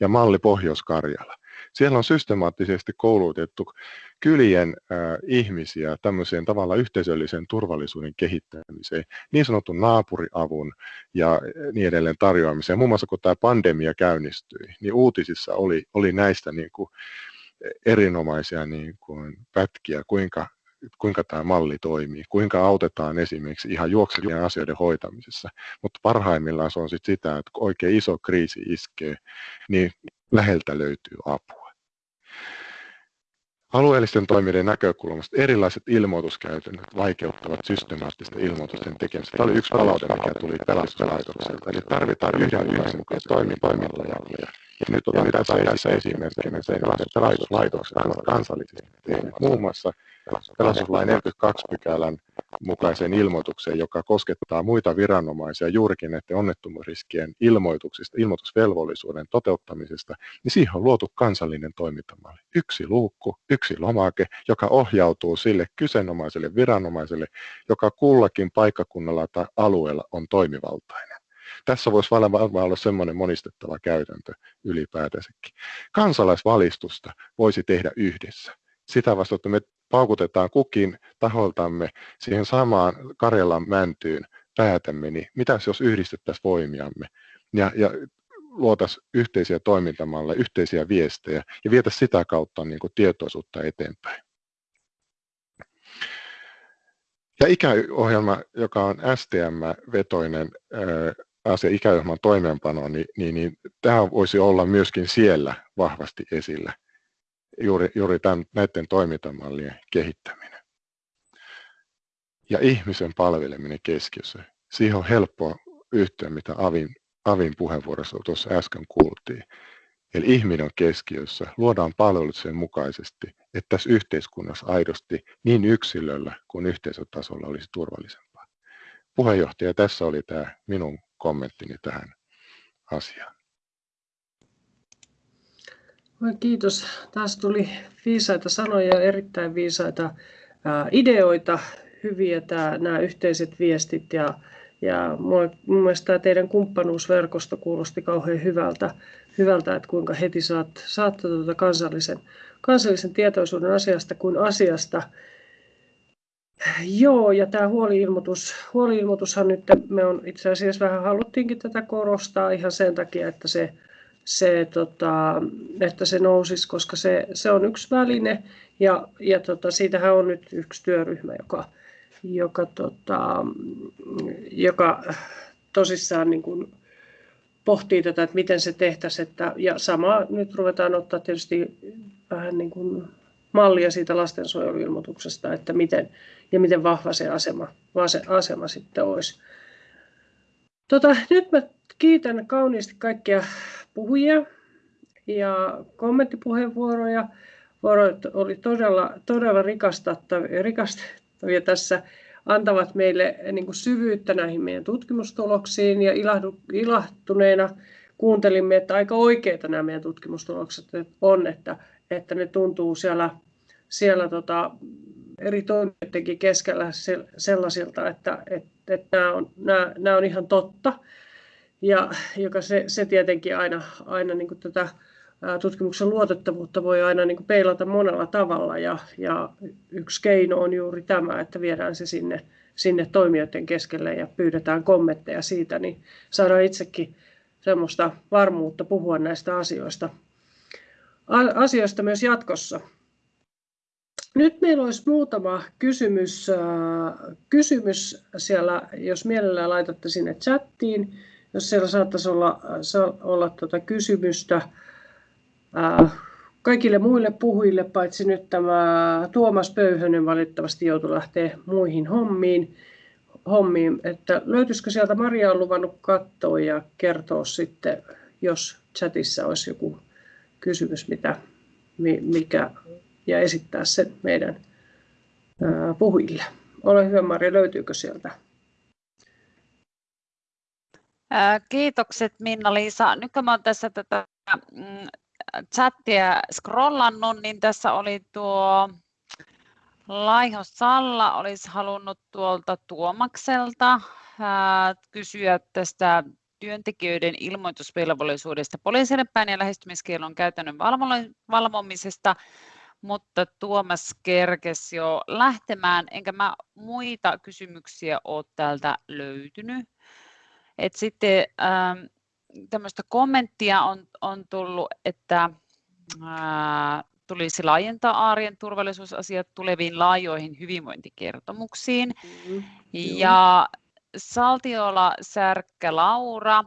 ja malli Pohjois-Karjala. Siellä on systemaattisesti koulutettu kylien äh, ihmisiä tämmöiseen tavallaan yhteisöllisen turvallisuuden kehittämiseen, niin sanotun naapuriavun ja niin edelleen tarjoamiseen. Muun muassa kun tämä pandemia käynnistyi, niin uutisissa oli, oli näistä niin kuin, erinomaisia niin kuin pätkiä, kuinka kuinka tämä malli toimii, kuinka autetaan esimerkiksi ihan juoksevien asioiden hoitamisessa. Mutta parhaimmillaan se on sit sitä, että kun oikein iso kriisi iskee, niin läheltä löytyy apua. Alueellisten toimijoiden näkökulmasta erilaiset ilmoituskäytännöt vaikeuttavat systemaattisten ilmoitusten tekemistä. Tämä oli yksi palaute, mikä tuli pelastuslaitokselta. Eli tarvitaan yhdenmukaista toimintamalleja. Ja nyt otetaan tässä esimerkkinä se, että pelastuslaitokset ovat kansallisesti tehneet muun muassa pelastuslain 42 pykälän mukaiseen ilmoitukseen, joka koskettaa muita viranomaisia juurikin näiden onnettomuusriskien ilmoituksista, ilmoitusvelvollisuuden toteuttamisesta, niin siihen on luotu kansallinen toimintamalli. Yksi luukku, yksi lomake, joka ohjautuu sille kyseenomaiselle viranomaiselle, joka kullakin paikkakunnalla tai alueella on toimivaltainen. Tässä voisi varmaan olla semmoinen monistettava käytäntö ylipäätänsäkin. Kansalaisvalistusta voisi tehdä yhdessä. Sitä vasta, että me paukutetaan kukin taholtamme siihen samaan Karjalan mäntyyn päätämme, niin mitäs jos yhdistettäisiin voimiamme ja, ja luotaisiin yhteisiä toimintamalleja, yhteisiä viestejä ja vietäisiin sitä kautta niin kuin tietoisuutta eteenpäin. Ja ikäohjelma, joka on STM-vetoinen asia, ikäohjelman toimeenpano, niin, niin, niin tämä voisi olla myöskin siellä vahvasti esillä juuri, juuri tämän, näiden toimintamallien kehittäminen. Ja ihmisen palveleminen keskiössä. Siihen on helppo yhtyä, mitä Avin, Avin puheenvuorossa tuossa äsken kuultiin. Eli ihminen on keskiössä, luodaan palvelut sen mukaisesti, että tässä yhteiskunnassa aidosti niin yksilöllä kuin yhteisötasolla olisi turvallisempaa. Puheenjohtaja, tässä oli tämä minun kommenttini tähän asiaan. Kiitos. Taas tuli viisaita sanoja ja erittäin viisaita ideoita, hyviä tämä, nämä yhteiset viestit ja, ja mun mielestä tämä teidän kumppanuusverkosto kuulosti kauhean hyvältä, hyvältä että kuinka heti saat, saatte tuota kansallisen, kansallisen tietoisuuden asiasta kuin asiasta. Joo, ja tämä huoliilmoitus, huoliilmoitushan nyt me on itse asiassa vähän haluttiinkin tätä korostaa ihan sen takia, että se se, tota, että se nousisi, koska se, se on yksi väline ja, ja tota, siitähän on nyt yksi työryhmä, joka, joka, tota, joka tosissaan niin kuin pohtii tätä, että miten se tehtäisiin. Että, ja sama nyt ruvetaan ottaa tietysti vähän niin kuin mallia siitä lastensuojeluilmoituksesta, että miten, ja miten vahva se asema, se asema sitten olisi. Tota, nyt mä kiitän kauniisti kaikkia puhujia ja kommenttipuheenvuoroja. Vuorot oli todella, todella rikastavia tässä, antavat meille niin kuin syvyyttä näihin meidän tutkimustuloksiin ja ilahdu, ilahtuneena kuuntelimme, että aika oikeita nämä meidän tutkimustulokset on, että, että ne tuntuu siellä, siellä tota, eri toimijoidenkin keskellä sellaisilta, että, että, että nämä, on, nämä, nämä on ihan totta. Ja joka se, se tietenkin aina, aina niin kuin tätä tutkimuksen luotettavuutta voi aina niin kuin peilata monella tavalla. Ja, ja yksi keino on juuri tämä, että viedään se sinne, sinne toimijoiden keskelle ja pyydetään kommentteja siitä, niin saadaan itsekin semmoista varmuutta puhua näistä asioista, asioista myös jatkossa. Nyt meillä olisi muutama kysymys, kysymys siellä, jos mielellään laitatte sinne chattiin, jos siellä saattaisi olla, olla tuota kysymystä kaikille muille puhujille, paitsi nyt tämä Tuomas Pöyhönen valitettavasti joutui lähteä muihin hommiin, hommiin. Että löytyisikö sieltä Maria on luvannut katsoa ja kertoa sitten, jos chatissa olisi joku kysymys, mitä, mikä, ja esittää sen meidän puhujille. Ole hyvä Maria, löytyykö sieltä? Kiitokset Minna-Liisa. Nyt kun olen tässä tätä mm, chattia scrollannut, niin tässä oli tuo Laiho Salla olisi halunnut tuolta Tuomakselta kysyä tästä työntekijöiden ilmoitusvelvollisuudesta poliisille päin ja lähestymiskielon käytännön valvomisesta, mutta Tuomas kerkesi jo lähtemään, enkä mä muita kysymyksiä ole täältä löytynyt. Et sitten ähm, tämmöistä kommenttia on, on tullut, että ää, tulisi laajentaa arjen turvallisuusasiat tuleviin laajoihin hyvinvointikertomuksiin. Mm, ja Saltiola Särkkä Laura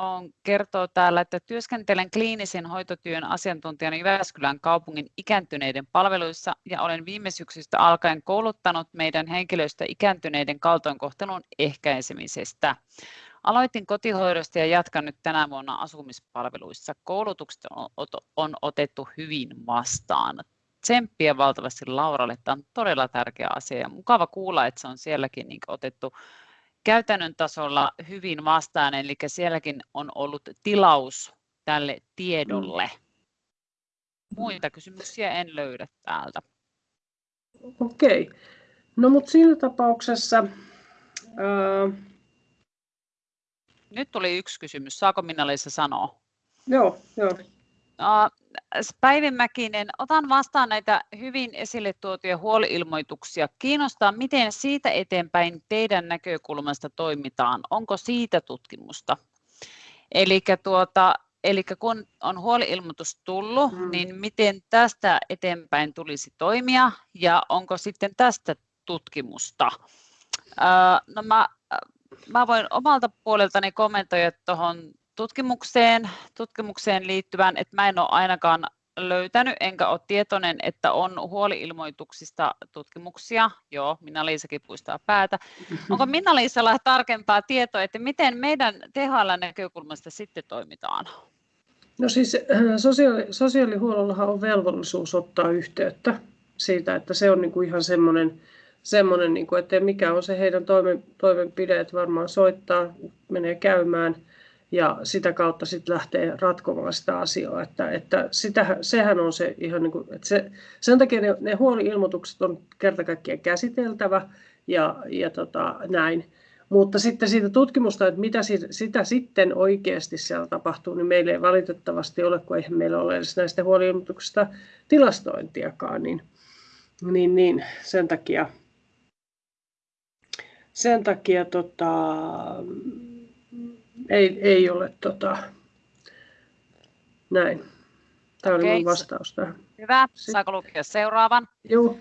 on, kertoo täällä, että työskentelen kliinisen hoitotyön asiantuntijana Jyväskylän kaupungin ikääntyneiden palveluissa ja olen viime syksystä alkaen kouluttanut meidän henkilöistä ikääntyneiden kaltoinkohtelun ehkäisemisestä. Aloitin kotihoidosta ja jatkan nyt tänä vuonna asumispalveluissa. Koulutukset on otettu hyvin vastaan. Tsemppiä valtavasti Lauralle. Tämä on todella tärkeä asia ja mukava kuulla, että se on sielläkin niin otettu käytännön tasolla hyvin vastaan, eli sielläkin on ollut tilaus tälle tiedolle. Muita kysymyksiä en löydä täältä. Okei. No mutta siinä tapauksessa ää, nyt tuli yksi kysymys. Saako Minna-Liisa sanoa? Joo, joo. Päivi Mäkinen, otan vastaan näitä hyvin esille tuotuja huoliilmoituksia. Kiinnostaa, miten siitä eteenpäin teidän näkökulmasta toimitaan. Onko siitä tutkimusta? Eli tuota, Eli kun on huoliilmoitus tullut, mm. niin miten tästä eteenpäin tulisi toimia ja onko sitten tästä tutkimusta? No mä mä voin omalta puoleltani kommentoida tuohon tutkimukseen, tutkimukseen liittyvän, että mä en ole ainakaan löytänyt, enkä ole tietoinen, että on huoliilmoituksista tutkimuksia. Joo, Minna-Liisakin puistaa päätä. Onko [laughs] Minna-Liisalla tarkempaa tietoa, että miten meidän THL-näkökulmasta sitten toimitaan? No siis äh, sosiaali, sosiaalihuollollahan on velvollisuus ottaa yhteyttä siitä, että se on niin kuin ihan semmoinen semmoinen, niin kuin, että mikä on se heidän toimen, toimenpide, että varmaan soittaa, menee käymään ja sitä kautta sitten lähtee ratkomaan sitä asiaa. Että, että sitä, sehän on se ihan niin kuin, että se, sen takia ne, ne huoli-ilmoitukset on kerta kaikkiaan käsiteltävä ja, ja tota, näin. Mutta sitten siitä tutkimusta, että mitä sitä sitten oikeasti siellä tapahtuu, niin meillä ei valitettavasti ole, kun eihän meillä ole edes näistä huoli-ilmoituksista tilastointiakaan, niin, niin, niin sen takia sen takia tota, ei, ei ole tota, näin. Tämä oli minun vastaus tähän. Hyvä. Saako lukea seuraavan? Joo.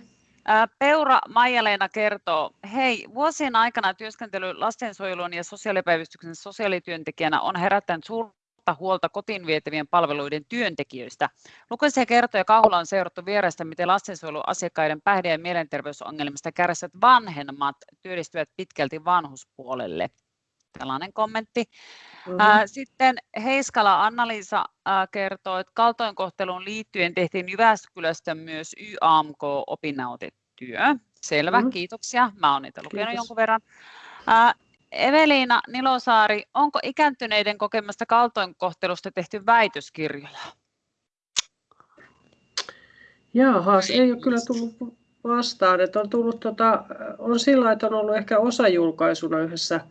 Peura Maija-Leena kertoo, hei, vuosien aikana työskentely lastensuojelun ja sosiaalipäivystyksen sosiaalityöntekijänä on herättänyt suurta suurta huolta kotiin vietävien palveluiden työntekijöistä. Lukuisia kertoja kauhulla on seurattu vierestä, miten lastensuojeluasiakkaiden päihde- ja mielenterveysongelmista kärsivät vanhemmat työllistyvät pitkälti vanhuspuolelle. Tällainen kommentti. Mm-hmm. Sitten Heiskala Anna-Liisa kertoo, että kaltoinkohteluun liittyen tehtiin Jyväskylästä myös YAMK-opinnautetyö. Selvä, mm-hmm. kiitoksia. Mä oon niitä lukenut Kiitos. jonkun verran. Eveliina Nilosaari, onko ikääntyneiden kokemasta kaltoinkohtelusta tehty väitöskirjoja? Jaahas, ei ole kyllä tullut vastaan. Että on, tullut, tota, on sillä että on ollut ehkä osajulkaisuna yhdessä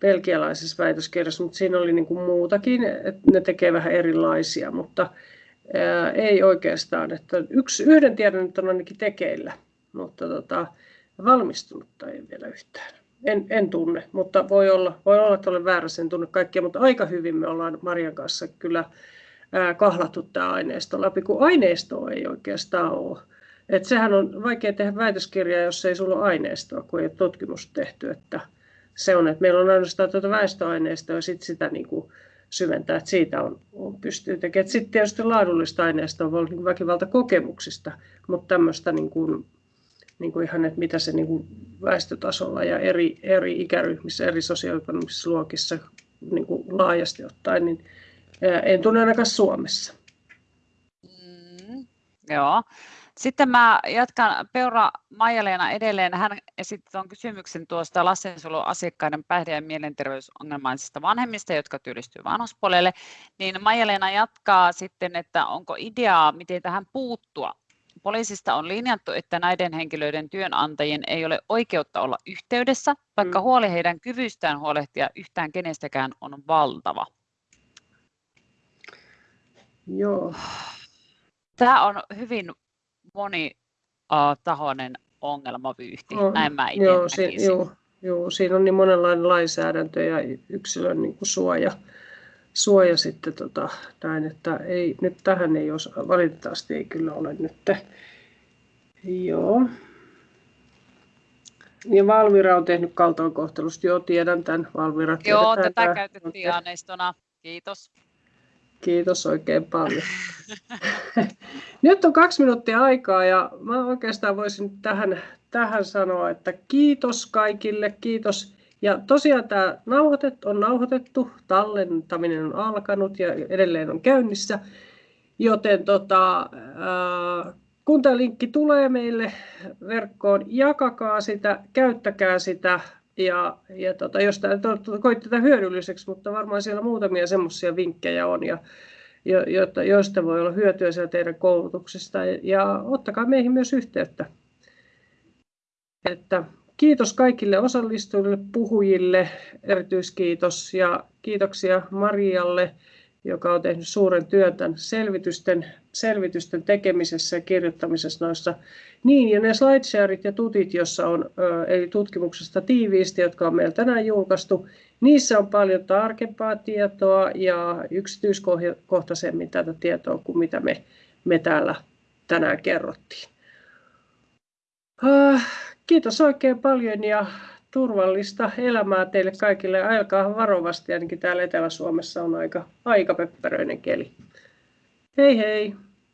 belgialaisessa väitöskirjassa, mutta siinä oli niin kuin muutakin, että ne tekee vähän erilaisia, mutta ää, ei oikeastaan. Että yksi, yhden tiedon nyt on ainakin tekeillä, mutta tota, valmistunutta ei vielä yhtään. En, en tunne, mutta voi olla, voi olla, että olen väärässä, en tunne kaikkia, mutta aika hyvin me ollaan Marian kanssa kyllä ää, kahlattu tämä aineisto läpi, kun aineistoa ei oikeastaan ole. Et sehän on vaikea tehdä väitöskirjaa, jos ei sulla ole aineistoa, kun ei ole tutkimusta tehty. Että se on, että meillä on ainoastaan tuota väestöaineistoa ja sit sitä niin kuin syventää, että siitä on, on pystyy tekemään. Sitten tietysti laadullista aineistoa voi olla niin väkivaltakokemuksista, mutta tämmöistä niin kuin, niin kuin ihan, että mitä se niin kuin väestötasolla ja eri, eri ikäryhmissä, eri sosioekonomisissa luokissa niin kuin laajasti ottaen, niin en tunne ainakaan Suomessa. Mm, joo. Sitten mä jatkan Peura Maijaleena edelleen. Hän esitti tuon kysymyksen tuosta lastensuojeluasiakkaiden päihde- ja mielenterveysongelmaisista vanhemmista, jotka työllistyvät vanhuspuolelle. Niin Maijaleena jatkaa sitten, että onko ideaa, miten tähän puuttua. Poliisista on linjattu, että näiden henkilöiden työnantajien ei ole oikeutta olla yhteydessä, vaikka mm. huoli heidän kyvystään huolehtia yhtään kenestäkään on valtava. Joo. Tämä on hyvin monitahoinen ongelmavyyhti, on. näin mä itse joo, si, joo, joo, siinä on niin monenlainen lainsäädäntö ja yksilön niin kuin suoja, suoja sitten tota, näin, että ei, nyt tähän ei osa, valitettavasti ei kyllä ole nyt. Joo. Ja Valvira on tehnyt kaltoinkohtelusta, joo tiedän tämän. Valvira Joo, tätä käytettiin aineistona. Kiitos. Kiitos oikein paljon. Nyt on kaksi minuuttia aikaa ja mä oikeastaan voisin tähän, tähän sanoa, että kiitos kaikille, kiitos. Ja tosiaan tämä nauhoitet, on nauhoitettu, tallentaminen on alkanut ja edelleen on käynnissä. Joten tota, äh, kun tämä linkki tulee meille verkkoon, jakakaa sitä, käyttäkää sitä ja, ja tota, jos tämä koit tätä hyödylliseksi, mutta varmaan siellä muutamia semmoisia vinkkejä on, ja, jo, jotta, joista voi olla hyötyä siellä teidän koulutuksesta. Ja ottakaa meihin myös yhteyttä. Että kiitos kaikille osallistujille, puhujille, erityiskiitos ja kiitoksia Marialle joka on tehnyt suuren työn tämän selvitysten, selvitysten tekemisessä ja kirjoittamisessa noissa. Niin, ja ne slideshareit ja tutit, jossa on eli tutkimuksesta tiiviisti, jotka on meillä tänään julkaistu, niissä on paljon tarkempaa tietoa ja yksityiskohtaisemmin tätä tietoa kuin mitä me, me täällä tänään kerrottiin. Kiitos oikein paljon ja turvallista elämää teille kaikille. Ajelkaa varovasti, ainakin täällä Etelä-Suomessa on aika, aika pöppäröinen keli. Hei hei!